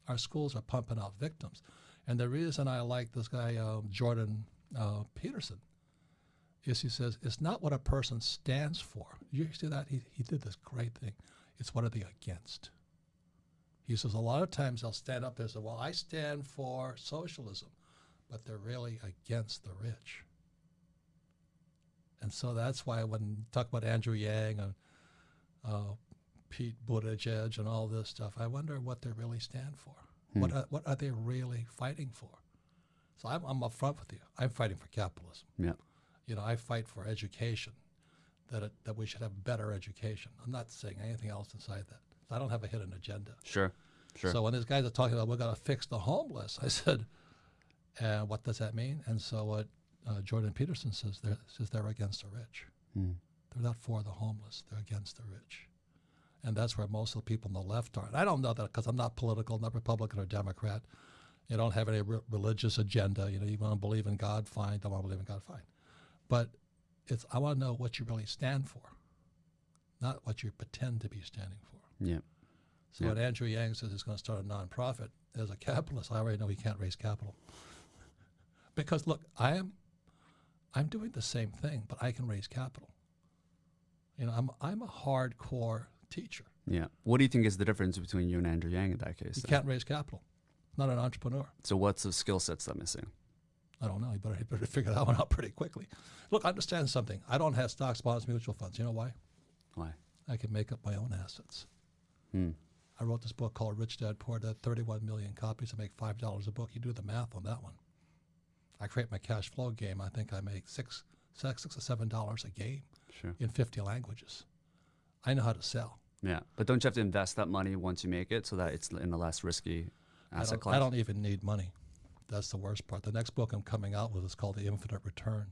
Our schools are pumping out victims. And the reason I like this guy, um, Jordan uh, Peterson, is he says, It's not what a person stands for. You see that? He, he did this great thing. It's what are they against? He says a lot of times they'll stand up there and say, Well, I stand for socialism, but they're really against the rich. And so that's why when you talk about Andrew Yang and uh, Pete Buttigieg and all this stuff, I wonder what they really stand for. What, are, what are they really fighting for? So I'm, I'm upfront with you. I'm fighting for capitalism. Yeah. You know, I fight for education, that, it, that we should have better education. I'm not saying anything else inside that. I don't have a hidden agenda. Sure. Sure. So when these guys are talking about we're going to fix the homeless, [LAUGHS] I said, and what does that mean? And so what uh, Jordan Peterson says, they're, says they're against the rich. Hmm. They're not for the homeless. They're against the rich. And that's where most of the people on the left are. And I don't know that because I'm not political, not Republican or Democrat. You don't have any re- religious agenda. You know, you want to believe in God, fine. Don't want to believe in God, fine. But it's I want to know what you really stand for, not what you pretend to be standing for. Yeah. So Yeah. when Andrew Yang says he's going to start a nonprofit, as a capitalist, I already know he can't raise capital. [LAUGHS] because look, I am, I'm doing the same thing, but I can raise capital. You know, I'm I'm a hardcore teacher. Yeah. What do you think is the difference between you and Andrew Yang in that case? You can't raise capital. Not an entrepreneur. So what's the skill sets that missing? I don't know. You better, you better [LAUGHS] figure that one out pretty quickly. Look, understand something. I don't have stocks, bonds, mutual funds. You know why? Why? I can make up my own assets. Hmm. I wrote this book called Rich Dad Poor Dad, 31 million copies. I make $5 a book. You do the math on that one. I create my cash flow game. I think I make six, six, six or seven dollars a game Sure. in 50 languages. I know how to sell. Yeah. But don't you have to invest that money once you make it so that it's in a less risky asset don't, class? I don't even need money. That's the worst part. The next book I'm coming out with is called The Infinite Return.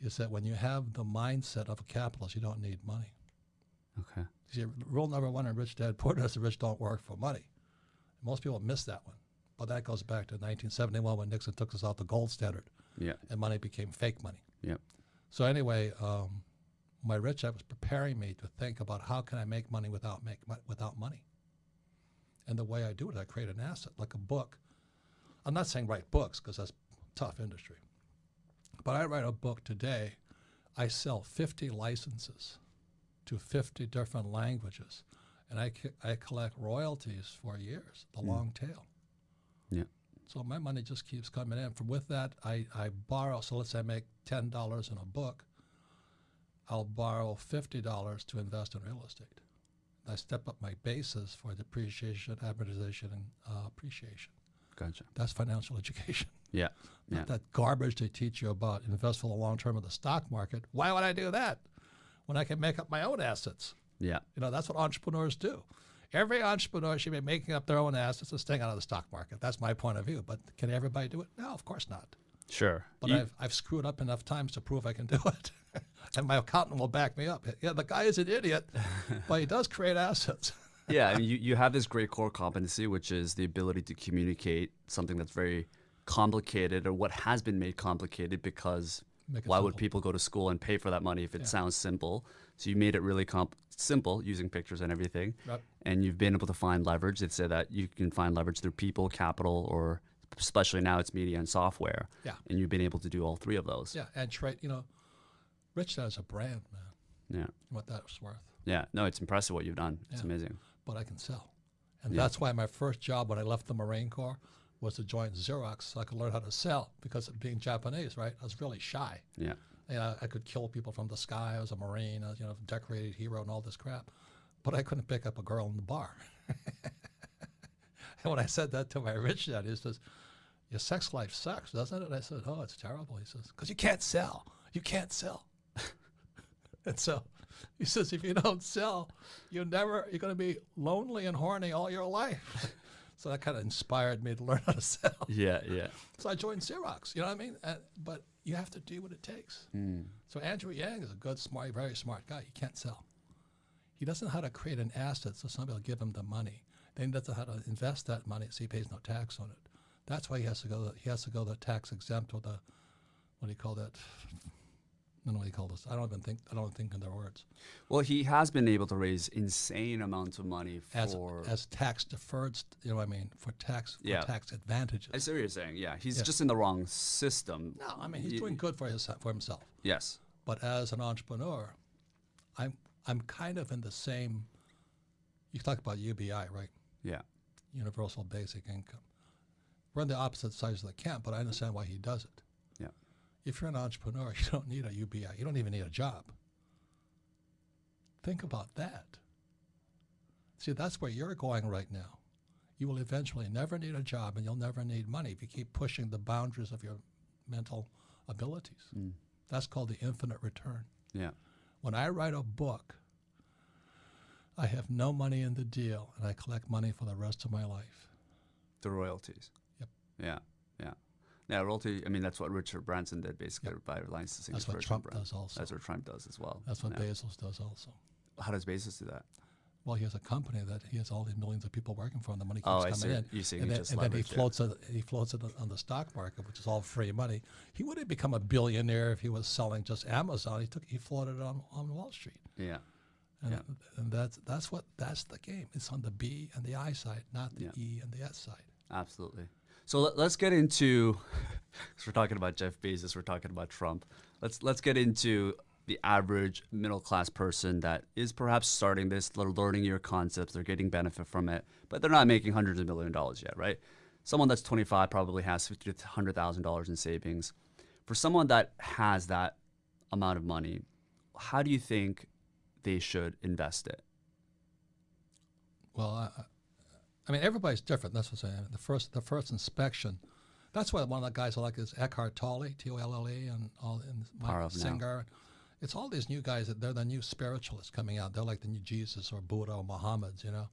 Is that when you have the mindset of a capitalist, you don't need money. Okay. See, rule number one in Rich Dad Poor Dad is the rich don't work for money. Most people miss that one. But that goes back to 1971 when Nixon took us out the gold standard Yeah. and money became fake money. Yep. So anyway, um, my rich dad was preparing me to think about how can I make money without make without money. And the way I do it, I create an asset like a book. I'm not saying write books because that's tough industry. But I write a book today. I sell 50 licenses to 50 different languages, and I, I collect royalties for years, the long tail. Yeah. So my money just keeps coming in. From with that, I, I borrow. So let's say I make ten dollars in a book. I'll borrow fifty dollars to invest in real estate. I step up my basis for depreciation, amortization, and uh, appreciation. Gotcha. That's financial [LAUGHS] education. Yeah. Not Yeah. that garbage they teach you about invest for the long term of the stock market. Why would I do that when I can make up my own assets? Yeah. You know, that's what entrepreneurs do. Every entrepreneur should be making up their own assets and staying out of the stock market. That's my point of view. But can everybody do it? No, of course not. Sure. But You- I've, I've screwed up enough times to prove I can do it. [LAUGHS] and my accountant will back me up. Yeah, the guy is an idiot, [LAUGHS] but he does create assets. [LAUGHS] yeah, I mean, you, you have this great core competency, which is the ability to communicate something that's very complicated or what has been made complicated because Why would people go to school and pay for that money if it sounds simple? So you made it really comp- simple using pictures and everything. Right. And you've been able to find leverage. They say that you can find leverage through people, capital, or especially now it's media and software. Yeah. And you've been able to do all three of those. Yeah, and trade, you know, Rich Dad is a brand, man. Yeah. What that's worth. Yeah. No, it's impressive what you've done. It's Yeah. amazing. But I can sell. And Yeah. that's why my first job when I left the Marine Corps was to join Xerox so I could learn how to sell because of being Japanese, right? I was really shy. Yeah. You know, I could kill people from the sky. I was a Marine, I was, you know, decorated hero and all this crap. But I couldn't pick up a girl in the bar. [LAUGHS] and when I said that to my rich dad, he says, Your sex life sucks, doesn't it? And I said, Oh, it's terrible. He says, Because you can't sell. You can't sell. [LAUGHS] and so he says, If you don't sell, you're never, you're going to be lonely and horny all your life. [LAUGHS] so that kind of inspired me to learn [LAUGHS] how to sell. Yeah. Yeah. So I joined Xerox. You know what I mean? Uh, but you have to do what it takes. So Andrew Yang is a good, smart, very smart guy. He can't sell. He doesn't know how to create an asset so somebody will give him the money. Then he doesn't know how to invest that money so he pays no tax on it. That's why he has to go. He has to go the tax exempt or the what do you call that? I don't know what you call this. I don't even think. I don't think in their words. Well, he has been able to raise insane amounts of money As for. as tax deferred. You know what I mean? For tax for Yeah. tax advantages. I see what you're saying. Yeah, he's Yeah. just in the wrong system. no, I mean he's Y- doing good for his for himself. Yes. But as an entrepreneur, I'm I'm kind of in the same. You talk about UBI, right? Yeah. Universal Basic Income. We're on the opposite sides of the camp, but I understand why he does it. If you're an entrepreneur, [LAUGHS] you don't need a UBI. You don't even need a job. Think about that. See, that's where you're going right now. You will eventually never need a job and you'll never need money if you keep pushing the boundaries of your mental abilities. Mm. That's called the infinite return. Yeah. When I write a book, I have no money in the deal and I collect money for the rest of my life. The royalties. Yep. Yeah. Yeah. Royalty. I mean, that's what Richard Branson did basically by licensing. That's his what Trump brand. does also. That's what Trump does as well. That's what yeah. Bezos does also. How does Bezos do that? Well, he has a company that he has all these millions of people working for him. The money keeps Oh, I coming see. in. You see, and he then, and then he it. floats it. He floats it on the stock market, which is all free money. He would have become a billionaire if he was selling just Amazon. He took he floated it on, on Wall Street, Yeah. and, Yeah. and that's that's what that's the game. It's on the B and the I side, not the Yeah. E and the S side. Absolutely. So let, us get into, [LAUGHS] because we're talking about Jeff Bezos, we're talking about Trump. Let's let's get into the average middle class person that is perhaps starting this, they're learning your concepts, they're getting benefit from it, but they're not making hundreds of million dollars yet, right? Someone that's 25 probably has fifty to hundred thousand dollars in savings. For someone that has that amount of money, how do you think they should invest it? Well, I, mean, everybody's different. That's what I'm saying. The first, the first inspection. That's why one of the guys I like is Eckhart Tolle, T O L L E, and all and Mike of Now. Singer. It's all these new guys that they're the new spiritualists coming out. They're like the new Jesus or Buddha or Muhammad's, you know.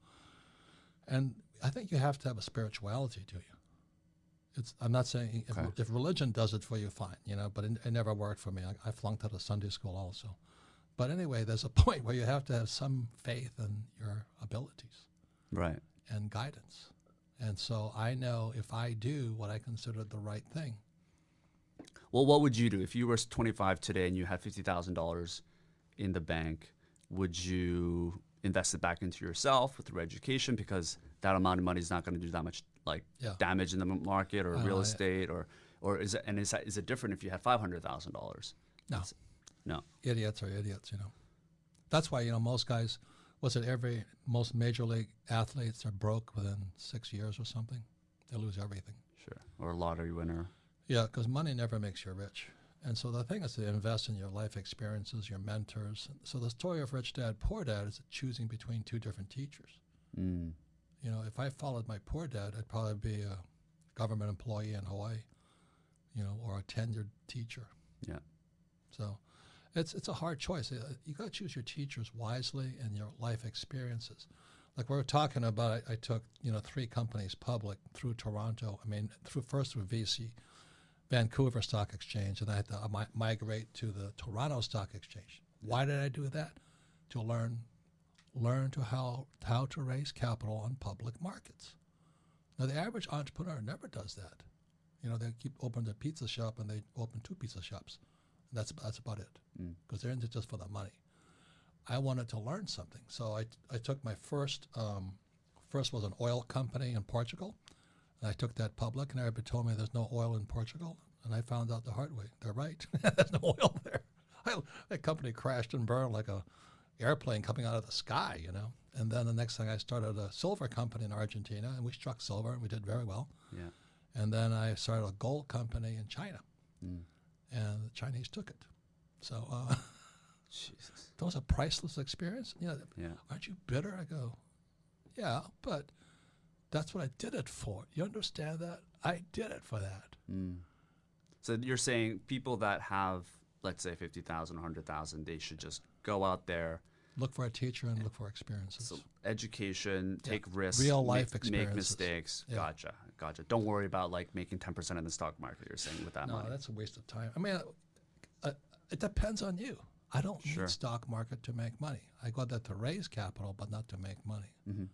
And I think you have to have a spirituality to you. It's. I'm not saying if, Okay. if religion does it for you, fine, you know. But it, it never worked for me. I, I flunked out of Sunday school also. But anyway, there's a [LAUGHS] point where you have to have some faith in your abilities Right. And guidance. And so I know if I do what I consider the right thing, Well, what would you do if you were 25 today and you had $50,000 in the bank? Would you invest it back into yourself with your education because that amount of money is not going to do that much like Yeah. damage in the market or know, real estate or or is it and is that, is it different if you had $500,000? no, No. idiots are idiots, you know. That's why, you know, most guys, was it every, most major league athletes are broke within six years or something? They lose everything. Sure. Or a lottery winner. Yeah, because money never makes you rich. And so the thing is to invest in your life experiences, your mentors. So the story of Rich Dad, Poor Dad is choosing between two different teachers. Mm. You know, if I followed my poor dad, I'd probably be a government employee in Hawaii, you know, or a tenured teacher. Yeah. So it's it's a hard choice. Uh, You got to choose your teachers wisely and your life experiences. Like we are talking about, I, I took you know three companies public through Toronto. I mean, through first through VC, Vancouver Stock Exchange, and I had to uh, mi- migrate to the Toronto Stock Exchange. Why did I do that? To learn learn to how how to raise capital on public markets. Now the average entrepreneur never does that. You know, they keep opening their pizza shop and they open two pizza shops. That's that's about it because they're in it just for the money. I wanted to learn something, so I, I took my first um, first was an oil company in Portugal, and I took that public, and everybody told me there's no oil in Portugal, and I found out the hard way. They're right. [LAUGHS] there's no oil there. [LAUGHS] I, that company crashed and burned like a airplane coming out of the sky, you know. And then the next thing I started a silver company in Argentina, and we struck silver, and we did very well. Yeah. And then I started a gold company in China, Mm. And the Chinese took it. So uh, [LAUGHS] Jesus. that was a priceless experience. You know, Yeah. aren't you bitter? I go, yeah, but that's what I did it for. You understand that? I did it for that. Mm. So you're saying people that have, let's say, 50,000, 100,000, they should just go out there, Look for a teacher and look for experiences. so education, take risks, Real life make experiences. mistakes. Yeah. Gotcha, gotcha. Don't worry about like making 10% in the stock market. You're saying with that no, money. that's a waste of time. I mean, uh, it depends on you. I don't Sure. need stock market to make money. I got that to raise capital, but not to make money. Mm-hmm.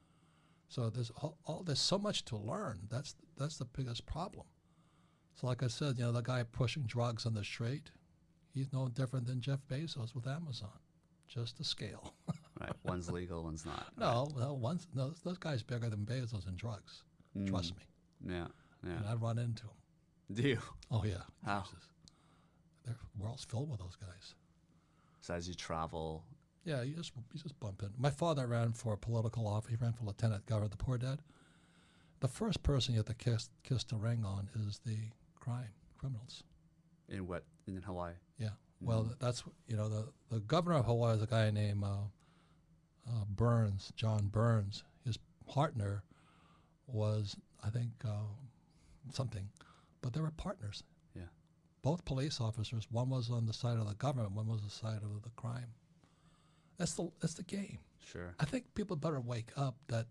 So there's all, all there's so much to learn. That's that's the biggest problem. So like I said, you know, the guy pushing drugs on the street, he's no different than Jeff Bezos with Amazon, just a scale. right. [LAUGHS] One's legal, one's not. no, no, once no, those guys bigger than Bezos in drugs. Mm. Trust me. Yeah. And Yeah. I run into them. Do you? Oh yeah. How? Jesus. The world's filled with those guys. So as you travel, Yeah, you just you just bump in. My father ran for a political office. He ran for lieutenant governor of the poor dad. The first person you have to kiss kiss the ring on is the crime criminals. in what in Hawaii. Yeah. Well, th- that's you know the the governor of Hawaii is a guy named uh, uh, Burns, John Burns. His partner was I think uh, something, but they were partners. Yeah. Both police officers. One was on the side of the government. One was on the side of the crime. That's the that's the game. Sure. I think people better wake up that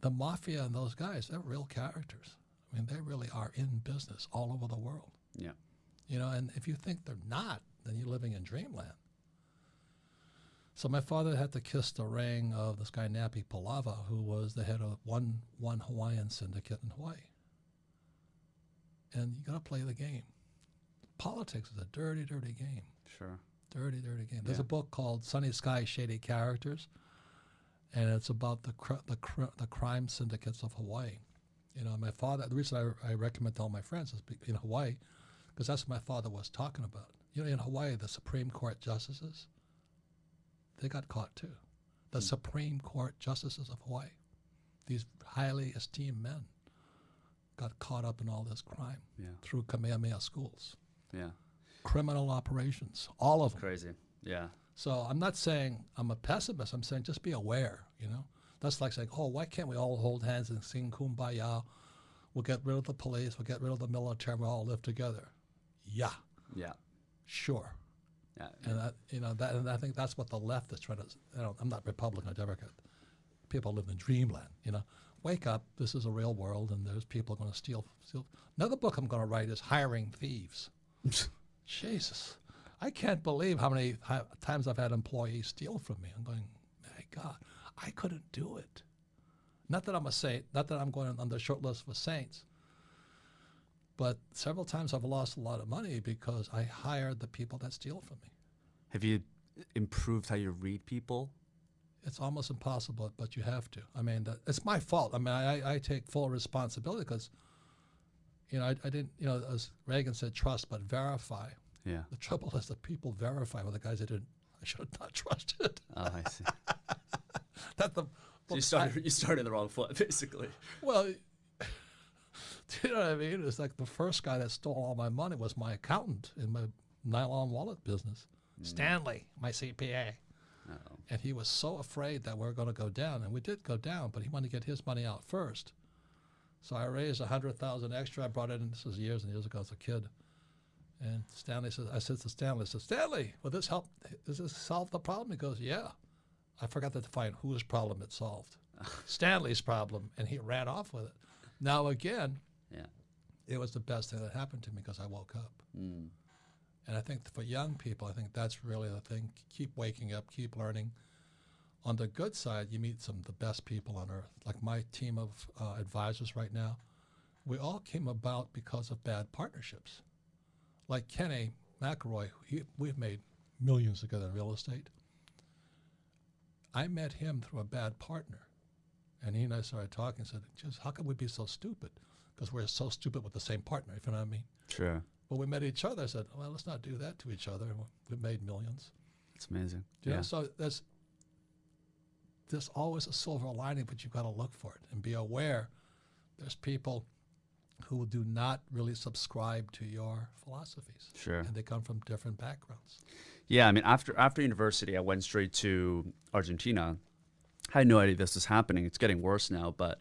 the mafia and those guys, they're real characters. I mean, they really are in business all over the world. Yeah. You know, and if you think they're not, then you're living in dreamland. So my father had to kiss the ring of this guy Nappy Pulawa, who was the head of one one Hawaiian syndicate in Hawaii. And you got to play the game. Politics is a dirty, dirty game. Sure. Dirty, dirty game. There's Yeah. a book called Sunny Sky, Shady Characters, and it's about the cr- the cr- the crime syndicates of Hawaii. You know, my father. The reason I, I recommend to all my friends is be- in Hawaii, because that's what my father was talking about. You know, in Hawaii, the Supreme Court justices, they got caught too. The hmm. Supreme Court justices of Hawaii, these highly esteemed men, got caught up in all this crime Yeah. through Kamehameha schools, Yeah. criminal operations, all of them. Crazy. Yeah. So I'm not saying I'm a pessimist. I'm saying just be aware. You know, that's like saying, oh, why can't we all hold hands and sing kumbaya? We'll get rid of the police. We'll get rid of the military. We'll all live together. Yeah, Yeah. sure. Yeah. And that, you know, that, and I think that's what the left is trying to. You know, I'm not Republican or Democrat. People live in dreamland. You know, wake up. This is a real world, and there's people going to steal. Steal. Another book I'm going to write is hiring thieves. [LAUGHS] Jesus, I can't believe how many times I've had employees steal from me. I'm going, my God, I couldn't do it. Not that I'm a saint. Not that I'm going on the short list for saints. But several times I've lost a lot of money because I hired the people that steal from me. Have you improved how you read people? It's almost impossible, but you have to. I mean, that, it's my fault. I mean, I, I take full responsibility because, you know, I, I didn't, you know, as Reagan said, trust but verify. Yeah. The trouble is that people verify with the guys I didn't, I should have not trusted. Oh, I see. [LAUGHS] that the, so you started you started the wrong foot, [LAUGHS] basically. well, do [LAUGHS] you know what I mean? It's like the first guy that stole all my money was my accountant in my nylon wallet business, hmm. Stanley, my CPA. Uh-oh. And he was so afraid that we are going to go down, and we did go down, but he wanted to get his money out first. So I raised a hundred thousand extra. I brought it in. This was years and years ago as a kid. And Stanley says, I said to Stanley, I said, Stanley, will this help? Does this solve the problem? He goes, Yeah. I forgot to define whose problem it solved. [LAUGHS] Stanley's problem, and he ran off with it. Now again, Yeah. it was the best thing that happened to me because I woke up. Mm. And I think for young people, I think that's really the thing. Keep waking up, keep learning. On the good side, you meet some of the best people on earth. Like my team of uh, advisors right now, we all came about because of bad partnerships. Like Kenny McElroy, he, we've made millions together in real estate. I met him through a bad partner. And he and I started talking and said, just how can we be so stupid? Because we're so stupid with the same partner, if you know what I mean. Sure. When we met each other, I said, well, let's not do that to each other. And we made millions. It's amazing. You know, yeah. so there's, there's always a silver lining, but you've got to look for it and be aware there's people who do not really subscribe to your philosophies. Sure. And they come from different backgrounds. Yeah, I mean, after after university, I went straight to Argentina. I had no idea this was happening. It's getting worse now, but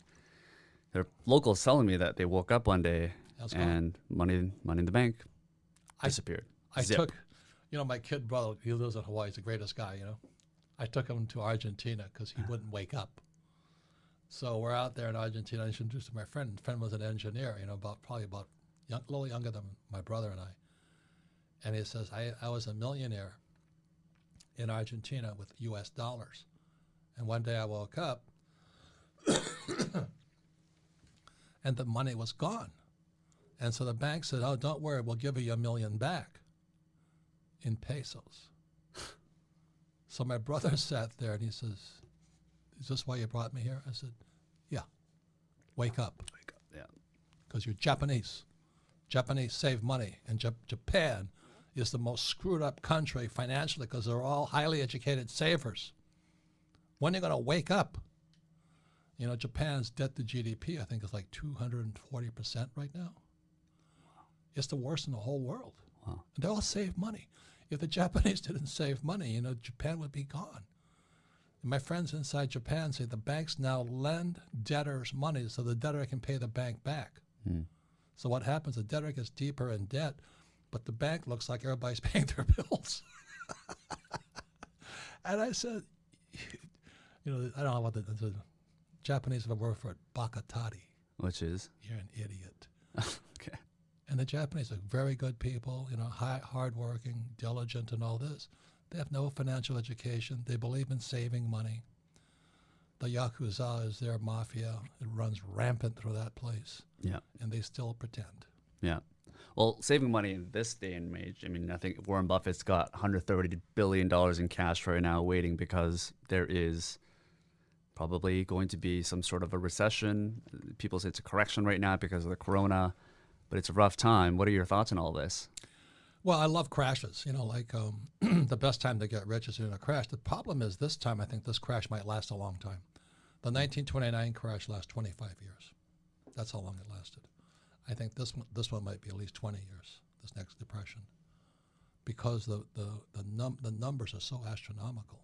there are locals telling me that they woke up one day and money money in the bank I- disappeared. I Zip. took, you know, my kid brother, he lives in Hawaii, he's the greatest guy, you know. I took him to Argentina because he uh-huh. wouldn't wake up. So we're out there in Argentina. I introduced him to my friend. friend was an engineer, you know, about probably about young, a little younger than my brother and I. And he says, I, I was a millionaire in Argentina with U.S. dollars. And one day I woke up [COUGHS] [COUGHS] and the money was gone. And so the bank said, Oh, don't worry, we'll give you a million back in pesos. so my brother [LAUGHS] sat there and he says, Is this why you brought me here? I said, Yeah. Wake up Wake up. Yeah. because you're Japanese. Japanese save money, and Jap- Japan is the most screwed up country financially because they're all highly educated savers. When are you going to wake up? You know, Japan's debt to GDP, I think, is like 240% right now. It's the worst in the whole world. Wow. And they all save money. If the [LAUGHS] Japanese didn't save money, you know, Japan would be gone. And my friends inside Japan say the banks now lend debtors money so the debtor can pay the bank back. Hmm. So what happens? The debtor gets deeper in debt, but the bank looks like everybody's [LAUGHS] paying their bills. [LAUGHS] and I said, you know, I don't know what the, the Japanese have a word for it, bakatari. Which is You're an idiot. [LAUGHS] okay. And the Japanese are very good people, you know, high, hardworking, diligent, and all this. They have no financial education. They believe in saving money. The Yakuza is their mafia. It runs rampant through that place, Yeah. and they still pretend. Yeah. Well, saving money in this day and age, I mean, I think Warren Buffett's got 130 billion dollars in cash right now waiting because there is probably going to be some sort of a recession. People say it's a correction right now because of the corona, but it's a rough time. What are your thoughts on all this? Well, I love crashes. You know, like um, [CLEARS THROAT] the best time to get rich is in a crash. The problem is this time, I think this crash might last a long time. The 1929 crash lasted 25 years. That's how long it lasted. I think this one, this one might be at least 20 years. This next depression, because the the the, num- the numbers are so astronomical.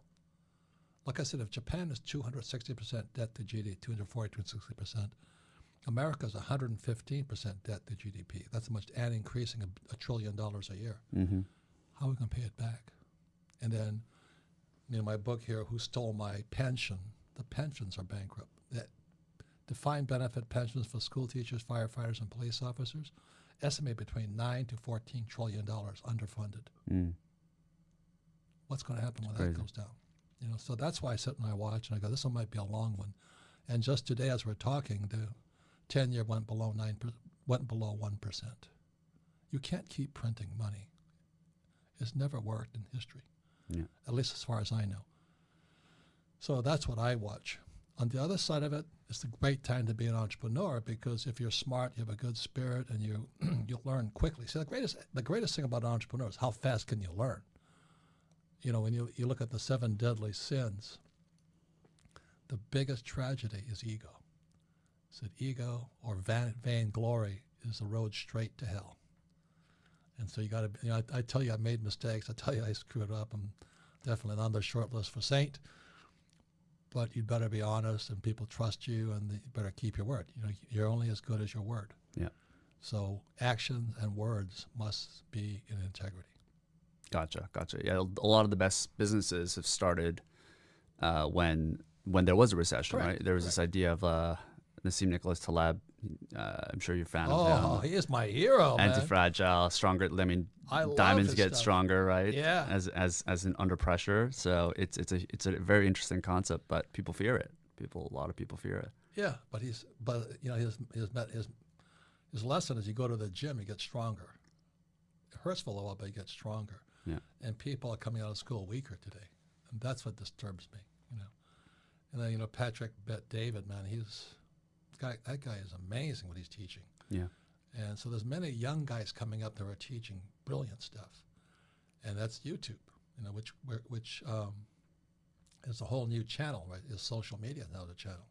Like I said, if Japan is 260 percent debt to GDP, 240 260 percent, America is 115 percent debt to GDP. That's much, and increasing a, a trillion dollars a year. Mm-hmm. How are we going to pay it back? And then, you know, my book here, Who Stole My Pension? The pensions are bankrupt. That defined benefit pensions for school teachers, firefighters, and police officers estimate between 9 to 14 trillion dollars underfunded. Mm. What's going to happen when crazy. that goes down? You know, so that's why I sit and I watch and I go, this one might be a long one. And just today, as we're talking, the 10 year went below 9 per, went below 1%. You can't keep printing money. It's never worked in history, Yeah. at least as far as I know. So that's what I watch. On the other side of it, it's a great time to be an entrepreneur because if you're smart, you have a good spirit, and you [CLEARS THROAT] you'll learn quickly. See, the greatest the greatest thing about an entrepreneur is how fast can you learn. You know, when you you look at the seven deadly sins, the biggest tragedy is ego. That ego or van, vainglory is the road straight to hell. And so you got to, you know, I, I tell you I made mistakes. I tell you I screwed up. I'm definitely on the short list for saint. But you'd better be honest, and people trust you, and you better keep your word. You know, you're only as good as your word. Yeah. So actions and words must be in integrity. Gotcha, gotcha. Yeah, a lot of the best businesses have started uh, when when there was a recession, Correct, right? There was this idea of uh, Nassim Nicholas Taleb. Uh, I'm sure you're a fan Oh, of him. Oh, he is my hero. Anti-fragile, stronger. I mean, I diamonds get stuff. stronger, right? Yeah. As as as an under pressure. So it's it's a it's a very interesting concept, but people fear it. People, a lot of people fear it. Yeah, but he's but you know his his his his lesson is you go to the gym, you get stronger. It hurts for a while, but you get stronger. Yeah. And people are coming out of school weaker today, and that's what disturbs me. You know, and then you know Patrick Bet David, man, he's guy. That guy is amazing what he's teaching. Yeah. And so there's many young guys coming up that are teaching brilliant stuff, and that's YouTube. You know, which which um, is a whole new channel, right? Is social media now the channel?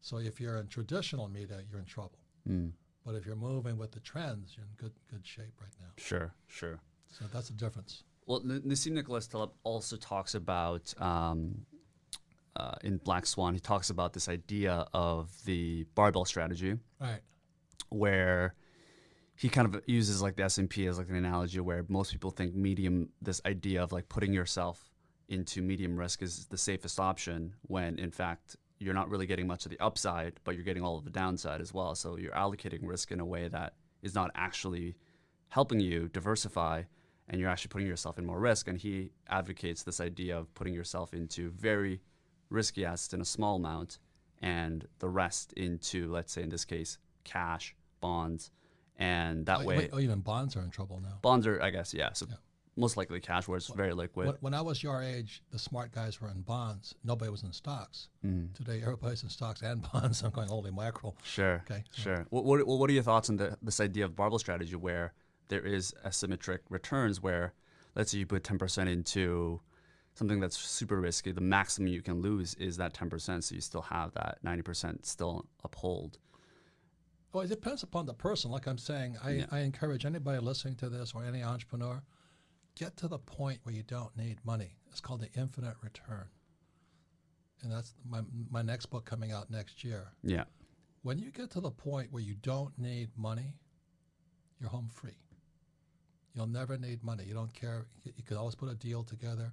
So if you're in traditional media, you're in trouble. Mm. But if you're moving with the trends, you're in good good shape right now. Sure. Sure. So that's the difference. Well, Nassim Nicholas Taleb also talks about um, uh, in Black Swan. He talks about this idea of the barbell strategy, Right. where he kind of uses like the S and P as like an analogy, where most people think medium. This idea of like putting yourself into medium risk is the safest option, when in fact you're not really getting much of the upside, but you're getting all of the downside as well. So you're allocating risk in a way that is not actually helping you diversify and you're actually putting yourself in more risk. And he advocates this idea of putting yourself into very risky assets in a small amount and the rest into, let's say in this case, cash, bonds. And that Oh, way, wait, oh, even bonds are in trouble now. bonds are, I guess, yeah. So Yeah. most likely cash where it's very liquid. When, I was your age, the smart guys were in bonds. Nobody was in stocks. Mm. Today, everybody's in stocks and [LAUGHS] bonds. I'm going, holy mackerel. Sure. Okay. Sure. What, what, what are your thoughts on the, this idea of barbell strategy where there is asymmetric returns where, let's say you put 10% into something that's super risky, the maximum you can lose is that 10%. So you still have that 90% still uphold. Well, it depends upon the person. Like I'm saying, I, Yeah. I encourage anybody listening to this or any entrepreneur, get to the point where you don't need money. It's called the infinite return. And that's my, my next book coming out next year. Yeah. When you get to the point where you don't need money, you're home free. You'll never need money. You don't care. You, can always put a deal together.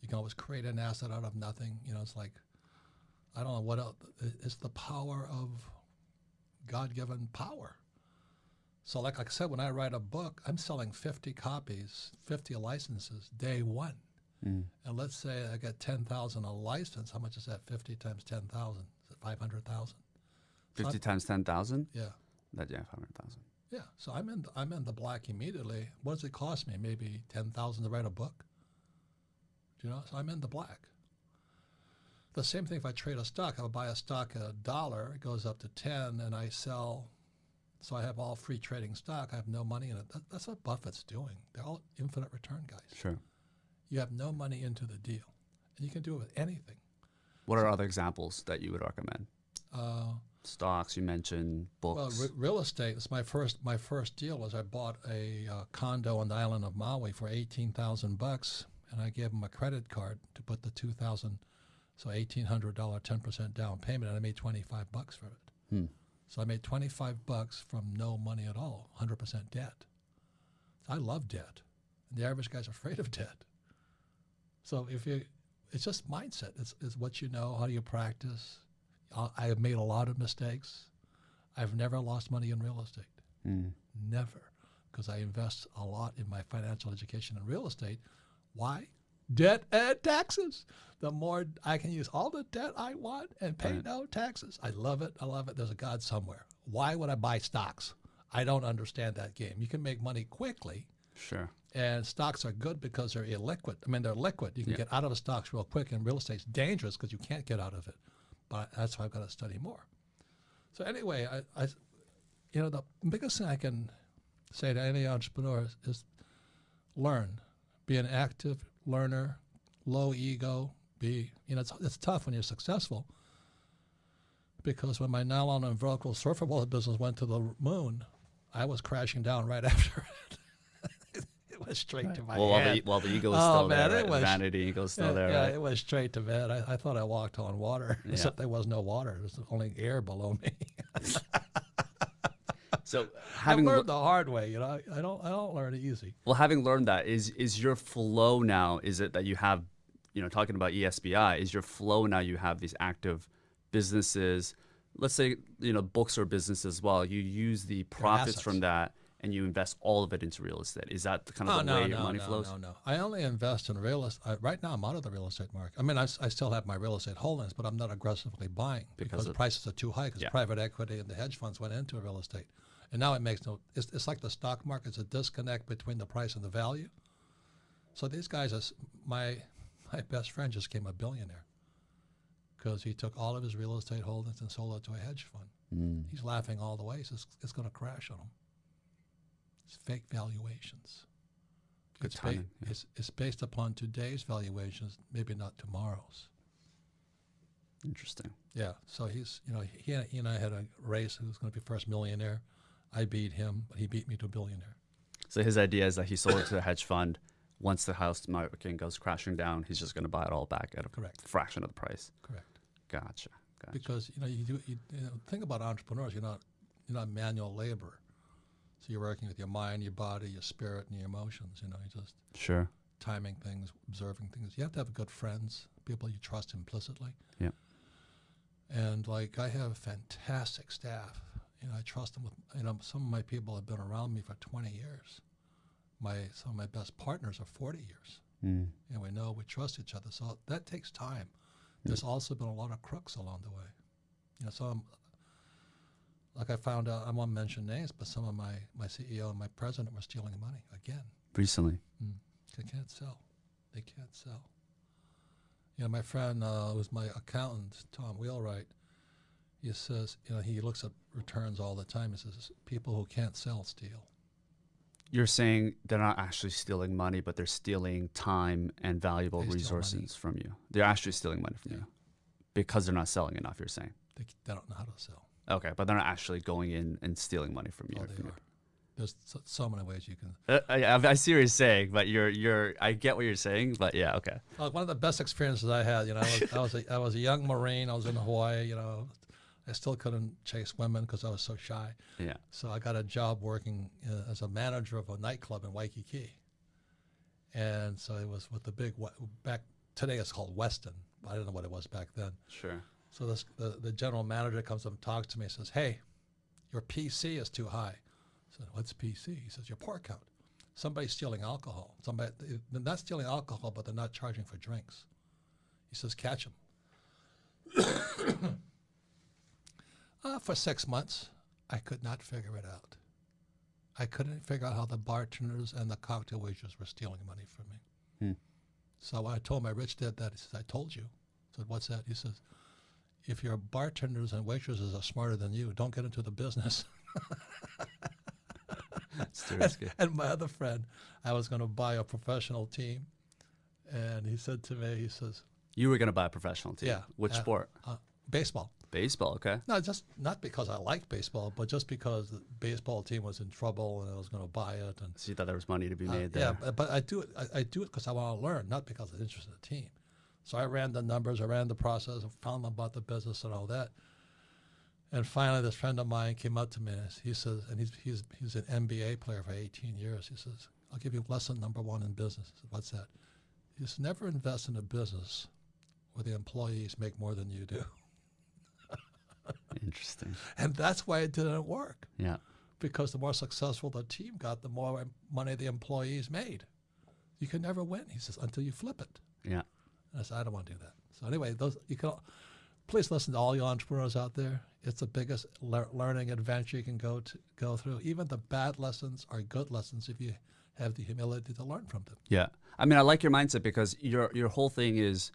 You can always create an asset out of nothing. You know, it's like, I don't know what else. It's the power of God given power. So, like I said, when I write a book, I'm selling 50 copies, 50 licenses day one. Mm. And let's say I get 10,000 a license. How much is that? 50 times 10,000? Is it 500,000? 50 I'm- times 10,000? Yeah. That, yeah, 500,000. Yeah, so I'm in I'm in the black immediately. What does it cost me? Maybe ten thousand to write a book. Do you know? So I'm in the black. The same thing if I trade a stock. I buy a stock at a dollar, it goes up to ten, and I sell. So I have all free trading stock. I have no money in it. That, that's what Buffett's doing. They're all infinite return guys. Sure. You have no money into the deal, and you can do it with anything. What are other examples that you would recommend? Uh, Stocks, you mentioned Well, books. re- real estate. It's my first. My first deal was I bought a uh, condo on the island of Maui for eighteen thousand bucks, and I gave them a credit card to put the two thousand, so eighteen hundred dollar, ten percent down payment, and I made twenty five bucks for it. Hmm. So I made twenty five bucks from no money at all, hundred percent debt. I love debt. And the average guy's afraid of debt. So if you, it's just mindset. It's, it's what you know. How do you practice? I I have made a lot of mistakes. I've never lost money in real estate. Mm. Never. Because I invest a lot in my financial education in real estate. Why? Debt and taxes. The more I can use all the debt I want and pay Right. no taxes. I love it. I love it. There's a God somewhere. Why would I buy stocks? I don't understand that game. You can make money quickly, Sure. and stocks are good because they're illiquid. I mean, they're liquid. You can Yeah. get out of the stocks real quick, and real estate's dangerous because you can't get out of it. But that's why I've got to study more. So anyway, I, I, you know, the biggest thing I can say to any entrepreneur is, is learn, be an active learner, low ego. Be, you know, it's, it's tough when you're successful. Because when my nylon and Velcro surfer wallet business went to the moon, I was crashing down right [LAUGHS] after it. it was straight to my Well, while head. the, while the ego is Oh, still man, there, it right? was- vanity ego is still yeah, there, yeah, right? it was straight to bed. I, I thought I walked on water, [LAUGHS] Yeah. except there was no water. There was only air below me. [LAUGHS] So [LAUGHS] I having le- learned the hard way. You know, I, I don't I don't learn it easy. well, having learned that, is is your flow now? Is it that you have, you know, talking about ESBI? Is your flow now? You have these active businesses. Let's say you know books or business as well. You use the profits from that and you invest all of it into real estate. Is that the kind of Oh the no, way no, your money no, flows? no, no. I only invest in real estate. Right now, I'm out of the real estate market. I mean, I still have my real estate holdings, but I'm not aggressively buying Because because, the prices are too high. Because Yeah. private equity and the hedge funds went into real estate, and now it makes no. It's, it's like the stock market. It's a disconnect between the price and the value. So these guys, are, my my best friend just became a billionaire because he took all of his real estate holdings and sold it to a hedge fund. Mm. He's laughing all the way. He says it's going to crash on him. It's fake valuations. Good it's, timing, yeah. it's, it's based upon today's valuations, maybe not tomorrow's. Interesting. Yeah. So he's, you know, he, and- he and I had a race who's going to be first millionaire. I beat him, but he beat me to a billionaire. So his idea is that he sold it to a hedge fund. Once the house market goes crashing down, he's just going to buy it all back at a Correct. fraction of the price. Correct. Gotcha. Gotcha. Because you know, you do. You, you know, think about entrepreneurs. You're not, you're not manual labor. So you're working with your mind, your body, your spirit, and your emotions. You know, you just Sure. timing things, observing things. You have to have good friends, people you trust implicitly. Yeah. And like I have fantastic staff. You know, I trust them with. You know, some of my people have been around me for 20 years. My some of my best partners are 40 years. Mm. And we know we trust each other. So that takes time. There's also been a lot of crooks along the way. You know, some like I found out. I won't mention names, but some of my my CEO and my president were stealing money again. Recently. They can't sell. They can't sell. You know, my friend uh, was my accountant, Tom Wheelwright. He says, you know, he looks at returns all the time. He says, people who can't sell steal. You're saying they're not actually stealing money, but they're stealing time and valuable They resources from you. They're actually stealing money from Yeah. you because they're not selling enough. You're saying. They, they don't know how to sell. Okay, but they're not actually going in and stealing money from you. Oh, from. There's so, so many ways you can. Uh, I, I I see what you're saying, but you're you're I get what you're saying, but yeah, okay. Well, one of the best experiences I had, you know, I was, I was, a, I was a young Marine. I was in Hawaii, you know. I still couldn't chase women because I was so shy. Yeah. So I got a job working uh, as a manager of a nightclub in Waikiki. And so it was with the big, back, today it's called Westin. I don't know what it was back then. Sure. So this, the, the general manager comes up and talks to me and says, Hey, your PC is too high. I said, What's PC? He says, Your pour count. Somebody's stealing alcohol. Somebody, they're not stealing alcohol, but they're not charging for drinks. He says, Catch them. [COUGHS] uh, for six months, I could not figure it out. I couldn't figure out how the bartenders and the cocktail waiters were stealing money from me. Hmm. So I told my rich dad that, he says, I told you. I said, What's that? He says, if your bartenders and waitresses are smarter than you, don't get into the business. Risky. [LAUGHS] and my other friend, I was going to buy a professional team, and he said to me, he says, You were gonna buy a professional team. "Yeah, Which uh, sport? Uh, baseball." Baseball. Okay. No, just not because I liked baseball, but just because the baseball team was in trouble and I was going to buy it. And So you thought there was money to be uh, made yeah, there. but, but I do it. I, I do it because I want to learn, not because I'm interested in the team. So I ran the numbers, I ran the process, I found out about the business and all that. And finally, this friend of mine came up to me. and He says, and he's he's he's an NBA player for 18 years. He says, "I'll give you lesson number one in business." Said, What's that? He says, "Never invest in a business where the employees make more than you do." Interesting. [LAUGHS] And that's why it didn't work. Yeah. because the more successful the team got, the more money the employees made. You can never win, he says, until you flip it. Yeah. And I said, I don't want to do that. So anyway, those you can. Please listen to all you entrepreneurs out there. It's the biggest lear- learning adventure you can go to go through. Even the bad lessons are good lessons if you have the humility to learn from them. Yeah. I mean, I like your mindset because your your whole thing is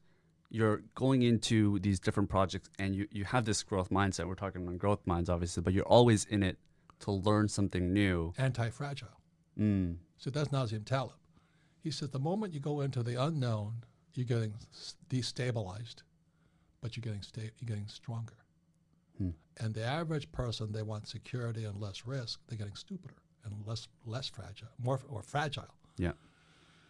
you're going into these different projects and you, you have this growth mindset. We're talking on growth minds, obviously, but you're always in it to learn something new. Anti-fragile. Mm. So that's Nassim Taleb. He says the moment you go into the unknown, you're getting destabilized, but you're getting sta- you're getting stronger. Hmm. And the average person, they want security and less risk. They're getting stupider and less less fragile, more or fragile. Yeah.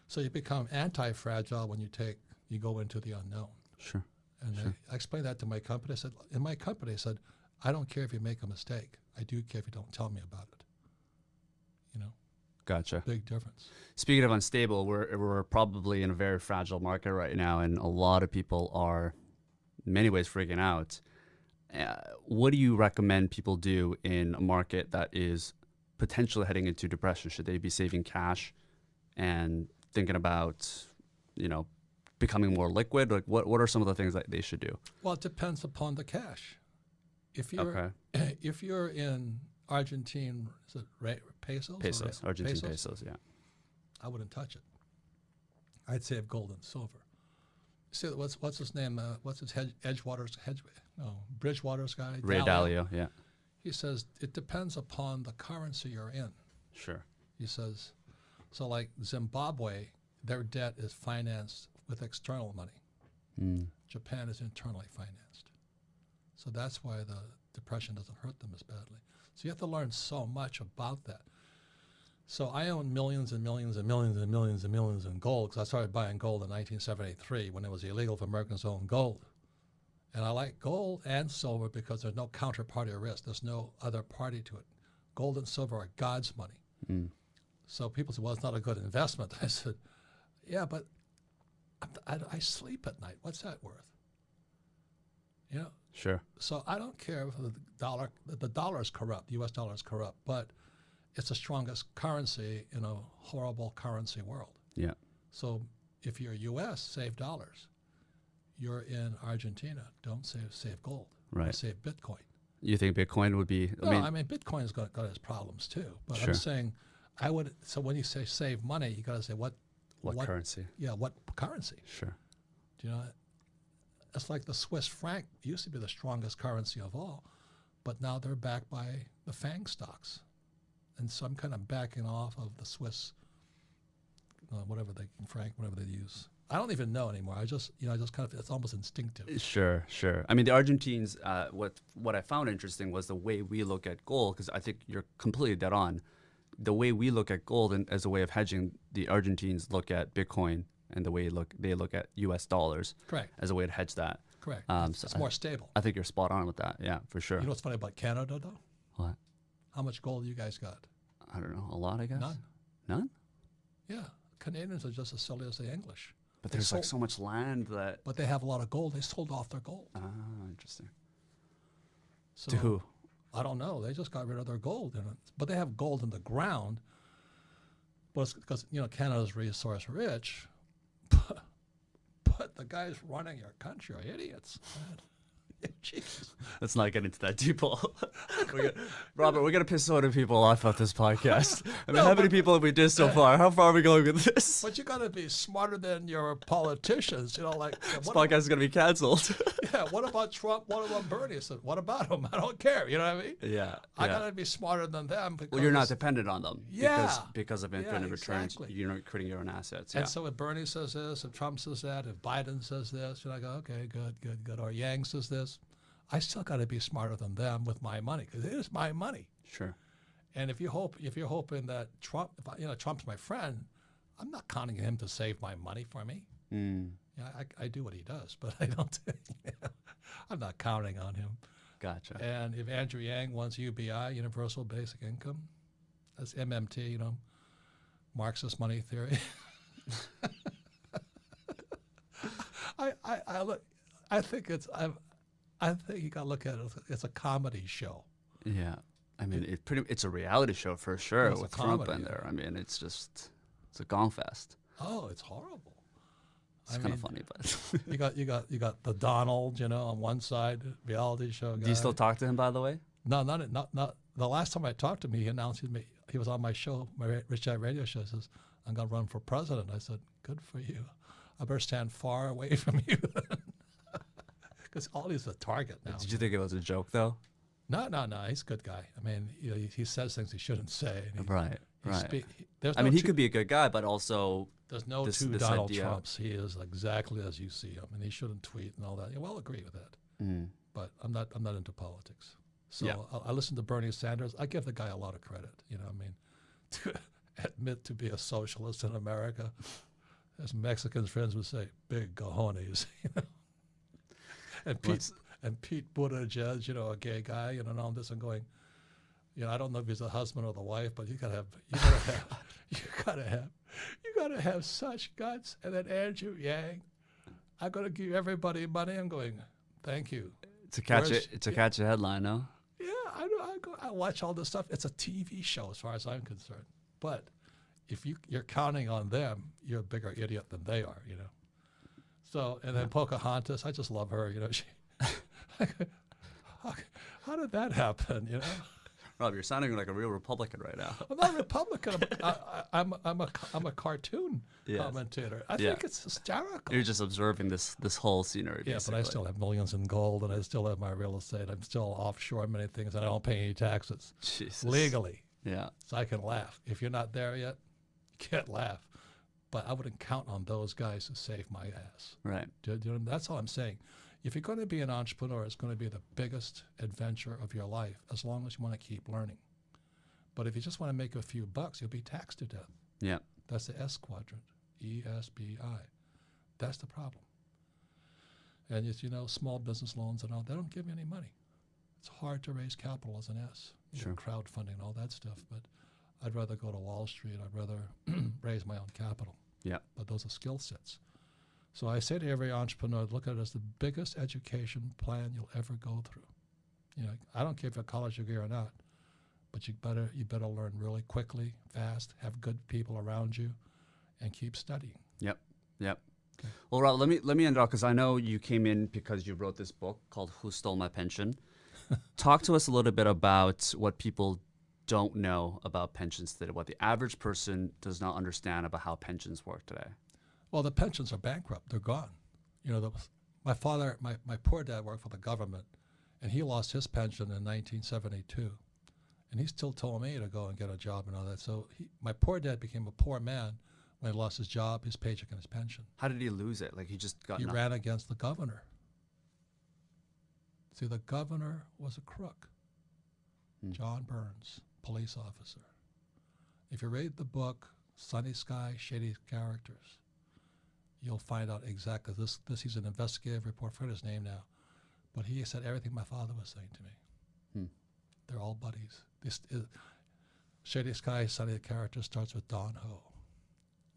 So you become anti-fragile when you take you go into the unknown. Sure. And Sure. I, I explained that to my company. I said, in my company, I said, I don't care if you make a mistake. I do care if you don't tell me about it. Gotcha. big difference. Speaking of unstable, we're, we're probably in a very fragile market right now, and a lot of people are, in many ways, freaking out. Uh, what do you recommend people do in a market that is potentially heading into depression? Should they be saving cash and thinking about, you know, becoming more liquid? Like, what, what are some of the things that they should do? Well, it depends upon the cash. If you're Okay. [CLEARS THROAT] if you're in Argentine, is it pesos? Pesos, Argentine pesos, yeah. I wouldn't touch it. I'd save gold and silver. See, what's what's his name? Uh, what's his hedge, Edgewater's hedge? No, Bridgewater's guy. Ray Dalio. Dalio, yeah. He says it depends upon the currency you're in. Sure. He says, so like Zimbabwe, their debt is financed with external money. Mm. Japan is internally financed. So that's why the depression doesn't hurt them as badly. So you have to learn so much about that. So I own millions and millions and millions and millions and millions in gold because I started buying gold in 1973 when it was illegal for Americans to own gold. And I like gold and silver because there's no counterparty risk. There's no other party to it. Gold and silver are God's money. Mm. So people say, well, it's not a good investment. [LAUGHS] I said, yeah, but I, I, I sleep at night. What's that worth? You know, Sure. so I don't care if the dollar, the dollar is corrupt, the U.S. dollar is corrupt, but it's the strongest currency in a horrible currency world. Yeah. So if you're U.S., save dollars. You're in Argentina, don't save save gold. Right. Save Bitcoin. You think Bitcoin would be, I No, mean, I mean Bitcoin's got, got its problems too. But Sure. I'm saying, I would. So when you say save money, you got to say what, what, currency? Yeah, what currency? Sure. Do you know? It's like the Swiss franc used to be the strongest currency of all, but now they're backed by the FANG stocks, and so I'm kind of backing off of the Swiss, uh, whatever they can, franc, whatever they use. I don't even know anymore. I just, you know, I just kind of, it's almost instinctive. Sure, sure. I mean, the Argentines. Uh, what what I found interesting was the way we look at gold, because I think you're completely dead on. The way we look at gold and as a way of hedging, the Argentines look at Bitcoin and the way look they look at U.S. dollars Correct. as a way to hedge that. Correct. Um, it's so it's I- more stable. I think you're spot on with that. Yeah, for sure. You know what's funny about Canada, though? what? How much gold you guys got? I don't know. A lot, I guess. None. None. Yeah. Canadians are just as silly as the English. But They there's like so much land that. But they have a lot of gold. They sold off their gold. Ah, interesting. So to who? I don't know. They just got rid of their gold, in it. but they have gold in the ground. But it's because you know Canada's resource rich, but, [LAUGHS] but the guys running your country are idiots. Let's not get into that deep hole. [LAUGHS] Robert, we're gonna piss so many people off of this podcast. [LAUGHS] I mean, No, how many but- people have we did so far? How far are we going with this? [LAUGHS] But you got to be smarter than your politicians. You know, like This what, podcast is gonna be canceled. yeah, what about Trump? What about Bernie? I said, what about him? I don't care. You know what I mean? yeah. I yeah. got to be smarter than them. Because Well, you're not dependent on them. Because, Yeah. because of Yeah, infinite returns, exactly. you're not creating your own assets. And Yeah. so if Bernie says this, if Trump says that, if Biden says this, you're like, okay, good, good, good. Or Yang says this, I still got to be smarter than them with my money because it is my money. Sure. And if you hope, if you're hoping that Trump, if I, you know, Trump's my friend, I'm not counting him to save my money for me. Mm, Yeah, I, I do what he does, but [LAUGHS] I don't. [LAUGHS] I'm not counting on him. gotcha. And if Andrew Yang wants UBI, Universal Basic Income, that's MMT, you know, Marxist money theory. [LAUGHS] I, I, I look, I think it's, I, I think you got to look at it. as a- It's a comedy show. Yeah. I mean, it pretty. It's a reality show for sure It's with Trump in there. I mean, it's just it's a gong fest. Oh, it's horrible. It's kind of funny, but You got, you got, you got the Donald, you know, on one side, reality show guy. do you still talk to him? By the way, No, not not not. The last time I talked to him, he announced he, he was on my show, my Rich Dad Radio show. He says, "I'm going to run for president." I said, "Good for you. I better stand far away [LAUGHS] from you, because all he's a target now." did you think it was a joke though? No, no, no. He's a good guy. I mean, you know, he, he says things he shouldn't say. he- Right. he Right. he- there's I no mean, he could be a good guy, but also There's no this- two this Donald idea- Trumps. He is exactly as you see him, and he shouldn't tweet and all that. Yeah, well, agree with that. mm, but I'm not I'm not into politics. So Yeah. I, I listen to Bernie Sanders. I give the guy a lot of credit. You know, I mean, [LAUGHS] to admit to be a socialist in America, as Mexican friends would say, big cojones. [LAUGHS] You know, and Pete What's- and Pete Buttigieg, you know, a gay guy, you know, and all this. and going, you know, I don't know if he's the husband or the wife, but you gotta have you gotta [LAUGHS] have you gotta have you gotta have such guts. And then Andrew Yang, I'm gonna give everybody money. I'm going, thank you. to catch Where's- it, to catch a headline, no? Yeah, I know. I, go, I watch all this stuff. It's a TV show, as far as I'm concerned. But if you you're counting on them, you're a bigger idiot than they are. You know. So and then Pocahontas, I just love her. You know, she. how, [LAUGHS] how did that happen? You know, Rob, you're sounding like a real Republican right now. I'm not a Republican. I'm, I, I, I'm I'm a I'm a cartoon Yes. commentator. I Yeah. think it's hysterical. You're just observing this this whole scenery. Yeah, but I still have millions in gold, and I still have my real estate. I'm still offshore many things, and I don't pay any taxes Jesus. legally. Yeah. so I can laugh. If you're not there yet, you can't laugh. But I wouldn't count on those guys to save my ass. Right. Do, do, that's all I'm saying. If you're going to be an entrepreneur, it's going to be the biggest adventure of your life, as long as you want to keep learning. But if you just want to make a few bucks, you'll be taxed to death. Yeah. That's the S quadrant, E S B I. That's the problem. And as you know, small business loans and all, they don't give you any money. It's hard to raise capital as an S, Sure. crowdfunding and all that stuff. But I'd rather go to Wall Street. I'd rather [CLEARS THROAT] raise my own capital. Yeah. But those are skill sets. So I say to every entrepreneur, look at it as the biggest education plan you'll ever go through. You know, I don't care if you're a college degree or not, but you better you better learn really quickly, fast, have good people around you, and keep studying. Yep. Yep. Okay. Well, Rob, let me let me end off because I know you came in because you wrote this book called "Who Stole My Pension." [LAUGHS] Talk to us a little bit about what people don't know about pensions today, what the average person does not understand about how pensions work today. Well, the pensions are bankrupt; they're gone. You know, the, my father, my, my poor dad worked for the government, and he lost his pension in 1972, and he still told me to go and get a job and all that. So he, my poor dad became a poor man When he lost his job, his paycheck, and his pension. How did he lose it? Like he just got He nothing. ran against the governor. See, the governor was a crook. Hmm. John Burns, police officer. If you read the book Sunny Sky, Shady Characters, you'll find out exactly this. This he's an investigative report. I forget his name now, but he said everything my father was saying to me. Hmm. They're all buddies. This is, Shady Sky, Sunny Characters starts with Don Ho.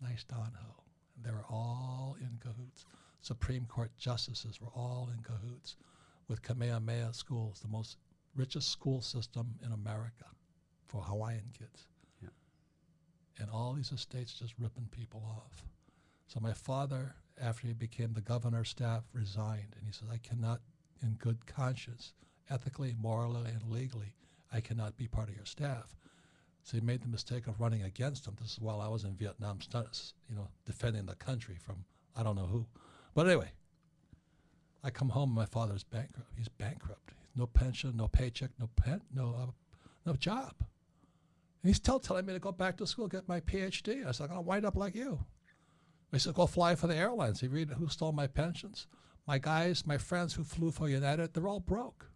Nice Don Ho. They were all in cahoots. Supreme Court justices were all in cahoots with Kamehameha schools, the most richest school system in America for Hawaiian kids. Yeah. And all these estates just ripping people off. So my father, after he became the governor's staff, resigned. And he said, I cannot, in good conscience, ethically, morally, and legally, I cannot be part of your staff. So he made the mistake of running against him. This is while I was in Vietnam, you know, defending the country from I don't know who. But anyway, I come home and my father's bankrupt. He's bankrupt. No pension, no paycheck, no pen, no uh, no job. He's still telling me to go back to school, get my PhD. I said, I'm going to wind up like you. He said, go fly for the airlines. He read who stole my pensions. My guys, my friends who flew for United, they're all broke.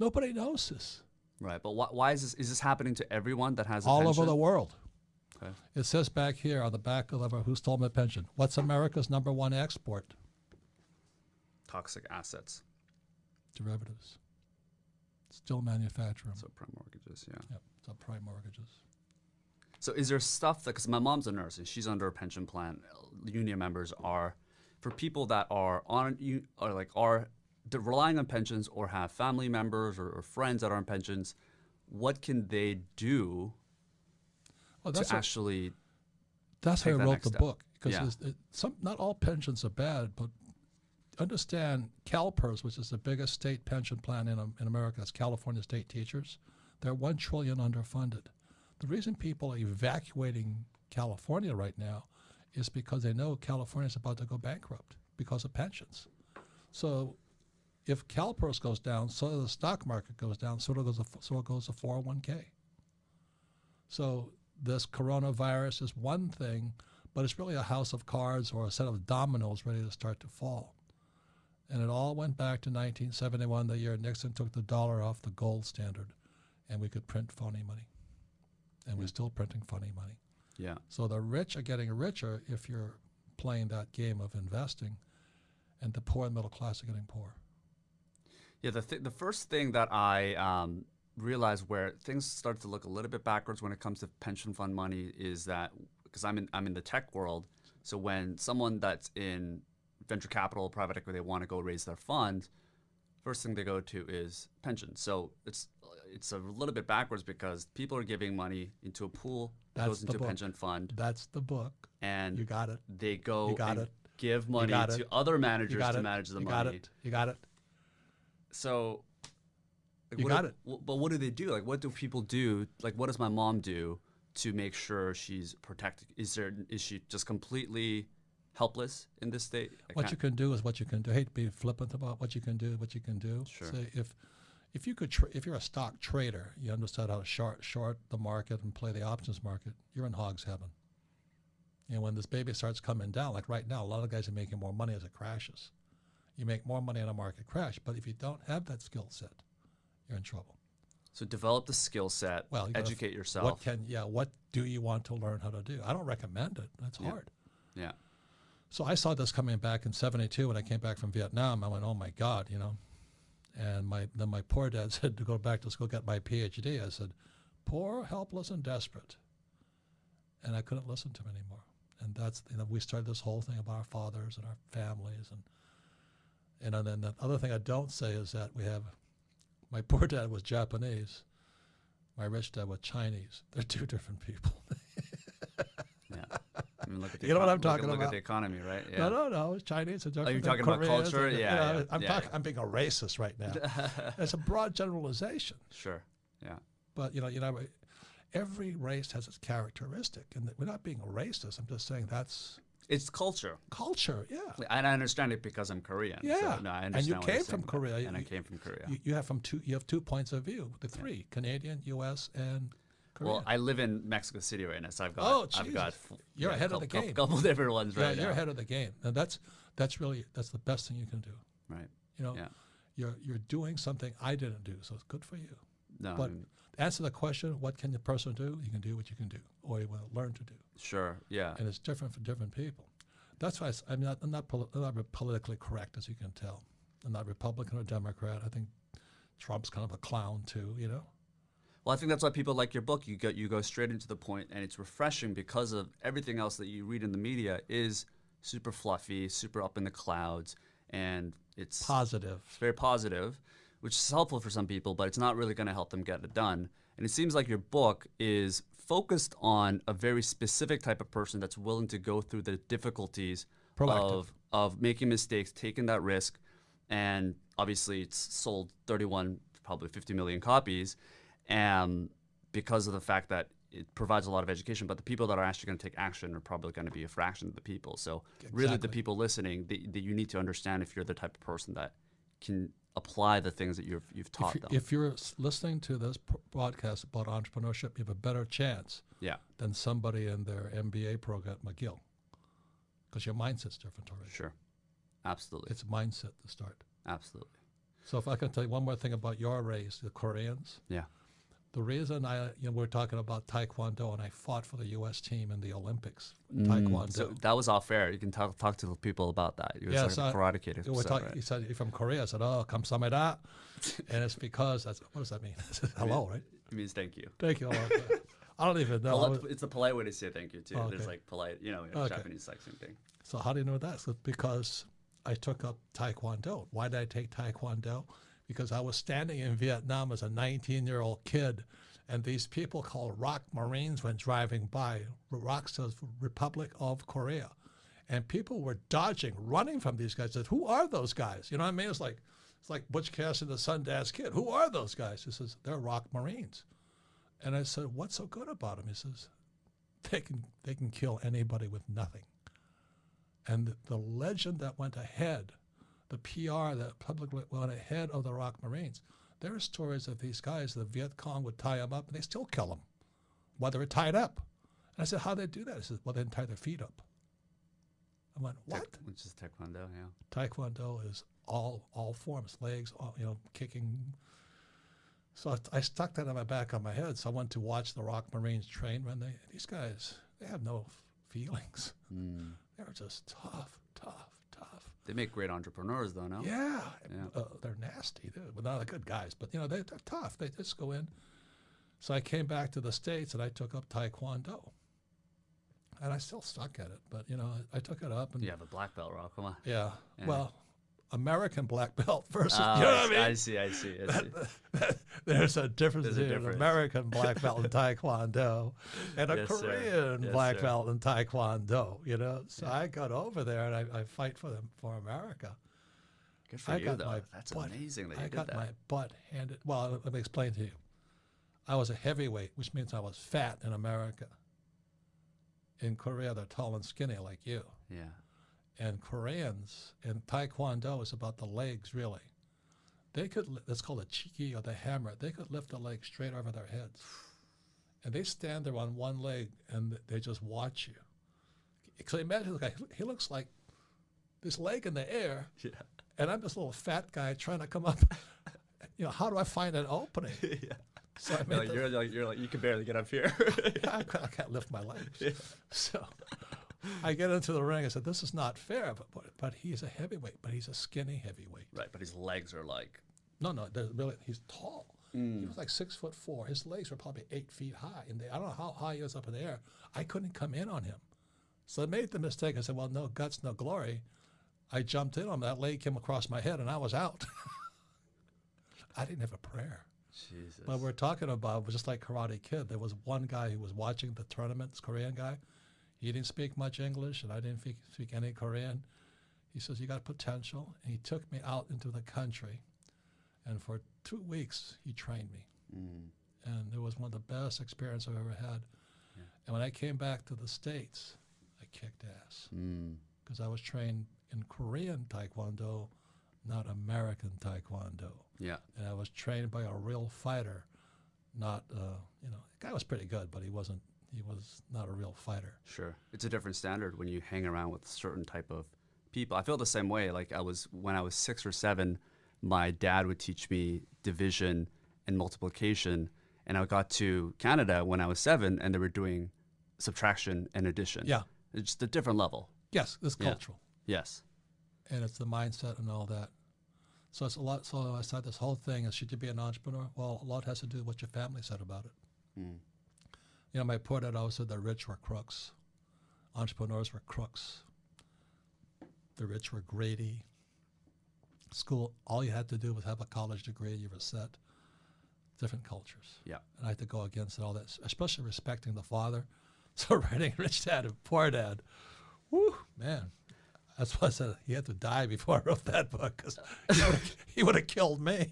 Nobody knows this. Right, but why, why is this? Is this happening to everyone that has a all pension? over the world. Okay. It says back here on the back of the, who stole my pension. What's America's number one export? Toxic assets. Derivatives. Still manufacture them. So prime mortgages, yeah. Yep, subprime mortgages. So is there stuff that, because my mom's a nurse and she's under a pension plan, union members are, for people that are on, you are like, are relying on pensions or have family members or, or friends that are on pensions, what can they do Well, to that's, a, actually, that's why I that wrote the step. book because Yeah. some not all pensions are bad, but understand CalPERS, which is the biggest state pension plan in, in America, that's California state teachers. They're one trillion underfunded. The reason people are evacuating California right now is because they know California is about to go bankrupt because of pensions. So if CalPERS goes down, so does the stock market goes down, so does so goes the 401k. So this coronavirus is one thing, but it's really a house of cards or a set of dominoes ready to start to fall. And it all went back to 1971, the year Nixon took the dollar off the gold standard, and we could print phony money. And we're still printing funny money. yeah. So the rich are getting richer if you're playing that game of investing, and the poor and middle class are getting poor. Yeah, the, th- the first thing that I um, realized where things start to look a little bit backwards when it comes to pension fund money is that because I'm in I'm in the tech world, so when someone that's in venture capital, private equity, they want to go raise their fund, first thing they go to is pension. So it's it's a little bit backwards because people are giving money into a pool that goes into a pension fund, That's the book. and You got it. they go You got it. give money to other managers to manage the you money. got it. You got it. So, like, You what got do- it. w- But what do they do? Like, what do people do? Like, what does my mom do to make sure she's protected? Is there is she just completely helpless in this state? I What you can't- can do is what you can do. I hate to be flippant about what you can do, what you can do. Sure. Say if if you could, tra- if you're a stock trader, you understand how to short short the market and play the options market. You're in hog's heaven. And when this baby starts coming down, like right now, a lot of guys are making more money as it crashes. You make more money in a market crash, but if you don't have that skill set, you're in trouble. so develop the skill set. Well, you educate yourself. What can yeah? What do you want to learn how to do? I don't recommend it. That's Yeah. hard. yeah. So I saw this coming back in '72 when I came back from Vietnam. I went, "Oh my God," you know. And my then my poor dad [LAUGHS] said to go back to school get my PhD. I said, "Poor, helpless, and desperate." And I couldn't listen to him anymore. And that's you know we started this whole thing about our fathers and our families and and then the other thing I don't say is that we have my [LAUGHS] poor dad was Japanese, my rich dad was Chinese. They're two different people. [LAUGHS] Yeah. I mean, look at the You know what I'm look talking at, Look at about. the economy, right? Yeah. No, no, no. It's Chinese. It's different you talking about Koreans, culture? and, you Yeah, know, yeah, I'm yeah. talking. I'm being a racist right now. [LAUGHS] it's a broad generalization, Sure. Yeah. but you know, you know, every race has its characteristic, and we're not being a racist. I'm just saying that's It's culture. culture. Yeah, And I understand it because I'm Korean. yeah. So, no, I and understand you you're came from. Korea, And I You- came from Korea. You, you have from two. You have two points of view. The three: Canadian, U.S., and Korean. Well, I live in Mexico City right now, so I've got Oh, I've got You're ahead of the couple, game. Couple [LAUGHS] different ones yeah, right you're now. ahead of the game, and that's that's really that's the best thing you can do. Right. You know, Yeah. you're you're doing something I didn't do, so it's good for you. No. I But mean, answer the question, what can the person do? You can do what you can do, or you will learn to do, sure. Yeah. and it's different for different people. That's why I I'm not I'm not, poli- I'm not politically correct, as you can tell. I'm not Republican or Democrat. I think Trump's kind of a clown too. You know. Well, I think that's why people like your book. You go you go straight into the point, and it's refreshing because of everything else that you read in the media is super fluffy, super up in the clouds, and it's Positive. It's very positive, which is helpful for some people, but it's not really going to help them get it done. And it seems like your book is focused on a very specific type of person that's willing to go through the difficulties Proactive. of of making mistakes, taking that risk, and obviously it's sold 31, probably 50 million copies, and because of the fact that it provides a lot of education, but the people that are actually going to take action are probably going to be a fraction of the people. So really, the people listening, that, you need to understand if you're the type of person that can apply the things that you've you've taught If, them. if you're listening to this podcast about entrepreneurship, you have a better chance yeah, than somebody in their MBA program at McGill, because your mindset's different already. sure, absolutely, It's a mindset to start. absolutely, So if I can tell you one more thing about your race, the Koreans, yeah, the reason I, you know, we're talking about Taekwondo, and I fought for the U.S. team in the Olympics, Mm, Taekwondo. So that was off air. You can talk talk to the people about that. You Yeah, was so like a I- karate kid. Yeah, we're talking, right? He said, "You're from Korea." I said, "Oh, kamsamida," [LAUGHS] and it's because that's what does that mean? [LAUGHS] Hello, right? It means thank you. Thank you. I don't even know. Poli- it's a polite way to say thank you too. Oh, There's like polite, you know, Okay. Japanese like same thing. So how do you know that? It's because I took up Taekwondo. Why did I take Taekwondo? Because I was standing in Vietnam as a 19-year-old kid, and these people called ROK Marines when driving by. ROC says Republic of Korea. And people were dodging, running from these guys. Said, "Who are those guys?" You know what I mean? It's like it's like Butch Cassidy, the Sundance Kid. Who are those guys? He says, "They're ROK Marines." And I said, "What's so good about them?" He says, "They can they can kill anybody with nothing." And the legend that went ahead, the PR the public went ahead of the ROK Marines, there are stories of these guys, the Viet Cong would tie them up and they still kill them while they were tied up. And I said, how do they do that? He said, well, they didn't tie their feet up. I went, what? Which is taekwondo, yeah. Taekwondo is all all forms, legs, all, you know, kicking. So I, I stuck that on my back on my head. So I went to watch the ROK Marines train. When they these guys, they have no f- feelings. Hmm. They're just tough, tough. They make great entrepreneurs, though. No. Yeah, Yeah. Uh, they're nasty. They're, well, not the good guys, but you know they, they're tough. They just go in. So I came back to the states and I took up Taekwondo, and I still stuck at it. But you know I, I took it up and You have a black belt, Rob. Come on. yeah. Yeah. Well, American black belt [LAUGHS] versus Oh, you know I, what I see- mean. I see. I see. I see. There's a difference There's between an. American black [LAUGHS] belt in Taekwondo and a Yes. Korean Yes, black sir. belt in Taekwondo. You know, so I got over there and I, I fight for them for America. Good for I you, got though. my That's butt, amazing that I did got that. my butt handed. Well, let me explain to you. I was a heavyweight, which means I was fat in America. In Korea, they're tall and skinny like you. yeah. And Koreans and Taekwondo is about the legs really. They could that's called a chiki or the hammer. They could lift a leg straight over their heads, and they stand there on one leg and they just watch you. So imagine the guy. He looks like this leg in the air, Yeah. and I'm this little fat guy trying to come up. [LAUGHS] You know, how do I find an opening? [LAUGHS] yeah. So I You're like, you're like you're like you can barely get up here. [LAUGHS] I, I can't lift my legs. So I get into the ring. I said, "This is not fair." But, but but he's a heavyweight, but he's a skinny heavyweight. right, but his legs are like No, no, really he's tall. He mm. was like six foot four. His legs were probably eight feet high, and they, I don't know how high he was up in the air. I couldn't come in on him, so I made the mistake. I said, "Well, no guts, no glory." I jumped in on him. That leg came across my head, and I was out. [LAUGHS] I didn't have a prayer. Jesus. But we're talking about just like Karate Kid. There was one guy who was watching the tournament, this Korean guy. He didn't speak much English, and I didn't speak, speak any Korean. He says, "You got potential," and he took me out into the country, and for two weeks he trained me, Mm. and it was one of the best experiences I've ever had. And when I came back to the states, I kicked ass Mm. because I was trained in Korean Taekwondo, not American Taekwondo Yeah. and I was trained by a real fighter, not uh, you know, the guy was pretty good, but he wasn't. He was not a real fighter. Sure. It's a different standard when you hang around with certain type of people. I feel the same way. Like I was when I was six or seven, my dad would teach me division and multiplication, and I got to Canada when I was seven, and they were doing subtraction and addition. Yeah. It's just a different level. Yes, it's Yeah. cultural, Yes. and it's the mindset and all that. So it's a lot. So I said this whole thing is should you be an entrepreneur? Well, a lot has to do with what your family said about it. Mm. You know, my poor dad always said the rich were crooks, entrepreneurs were crooks. The rich were greedy. School, all you had to do was have a college degree, you were set. Different cultures. Yeah. And I had to go against all that, especially respecting the father. [LAUGHS] So writing Rich Dad and Poor Dad, whoo, man. That's why I said he had to die before I wrote that book because he would have killed me.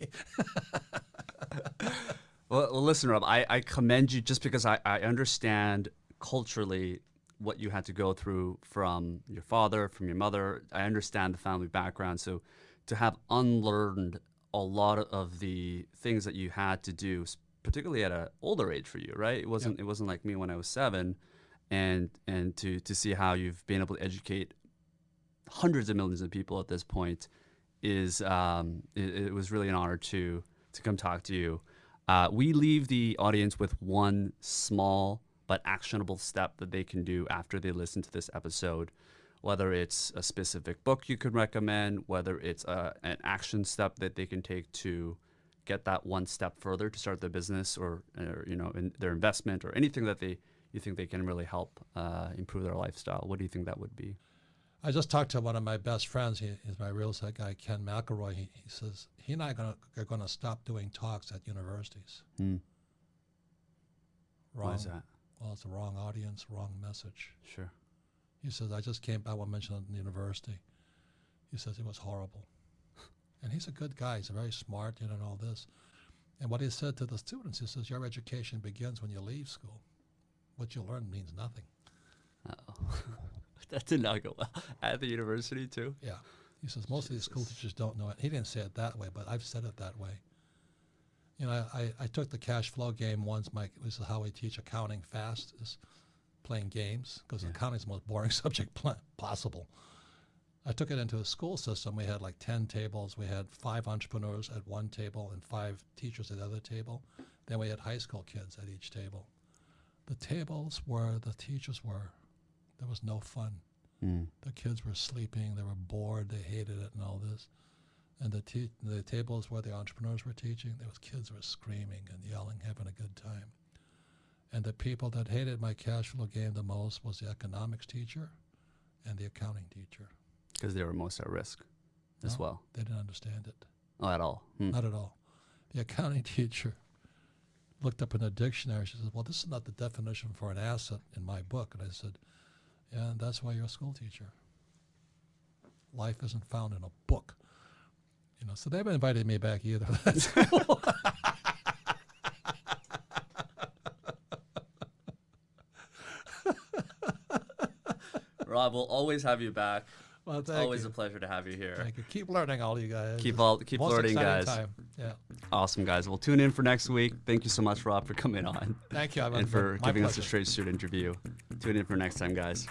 [LAUGHS] Well, well listen, Rob, I, I commend you just because I, I understand culturally what you had to go through from your father, from your mother. I understand the family background. So to have unlearned a lot of the things that you had to do, particularly at an older age for you, right? It wasn't it wasn't like me when I was seven, and and to to see how you've been able to educate hundreds of millions of people at this point is um, it, it was really an honor to to come talk to you. Uh, we leave the audience with one small but actionable step that they can do after they listen to this episode. Whether it's a specific book you could recommend, whether it's a, an action step that they can take to get that one step further to start their business or, or you know in their investment or anything that they you think they can really help uh, improve their lifestyle. What do you think that would be? I just talked to one of my best friends. He, he's my real estate guy, Ken McElroy. He, he says he and I are gonna, are going to stop doing talks at universities. Hmm. Wrong. Why is that? Well, it's the wrong audience, wrong message. Sure. He says, I just came, I won't mention it in the university. He says it was horrible. [LAUGHS] And he's a good guy. He's very smart, you know, and all this. And what he said to the students, he says, your education begins when you leave school. What you learn means nothing. Oh, [LAUGHS] that did not go well at the university too. Yeah. He says most of these school teachers don't know it. He didn't say it that way, but I've said it that way. You know, I, I took the cash flow game once. My this is how we teach accounting fast is playing games because Yeah. accounting is the most boring [LAUGHS] subject pl- possible. I took it into a school system. We had like ten tables. We had five entrepreneurs at one table and five teachers at the other table. Then we had high school kids at each table. The tables where the teachers were, there was no fun Mm. the kids were sleeping, they were bored, they hated it, and all this. And the te- the tables where the entrepreneurs were teaching, there was kids were screaming and yelling, having a good time. And the people that hated my cash flow game the most was the economics teacher and the accounting teacher. Because they were most at risk as No. well. They didn't understand it, Oh, at all. Hmm. not at all. The accounting [LAUGHS] teacher looked up in a dictionary. She said, "Well, this is not the definition for an asset in my book." And I said, "Yeah, and that's why you're a school teacher. Life isn't found in a book." You know, so they haven't invited me back either. [LAUGHS] [LAUGHS] Rob, we'll always have you back. well, It's always you. a pleasure to have you here. Thank you. Keep learning, all you guys. Keep all keep most learning, guys. Time. Yeah. Awesome, guys. We'll tune in for next week. Thank you so much, Rob, for coming on Thank you. Ivan. and for giving us a straight suit interview. Tune in for next time, guys.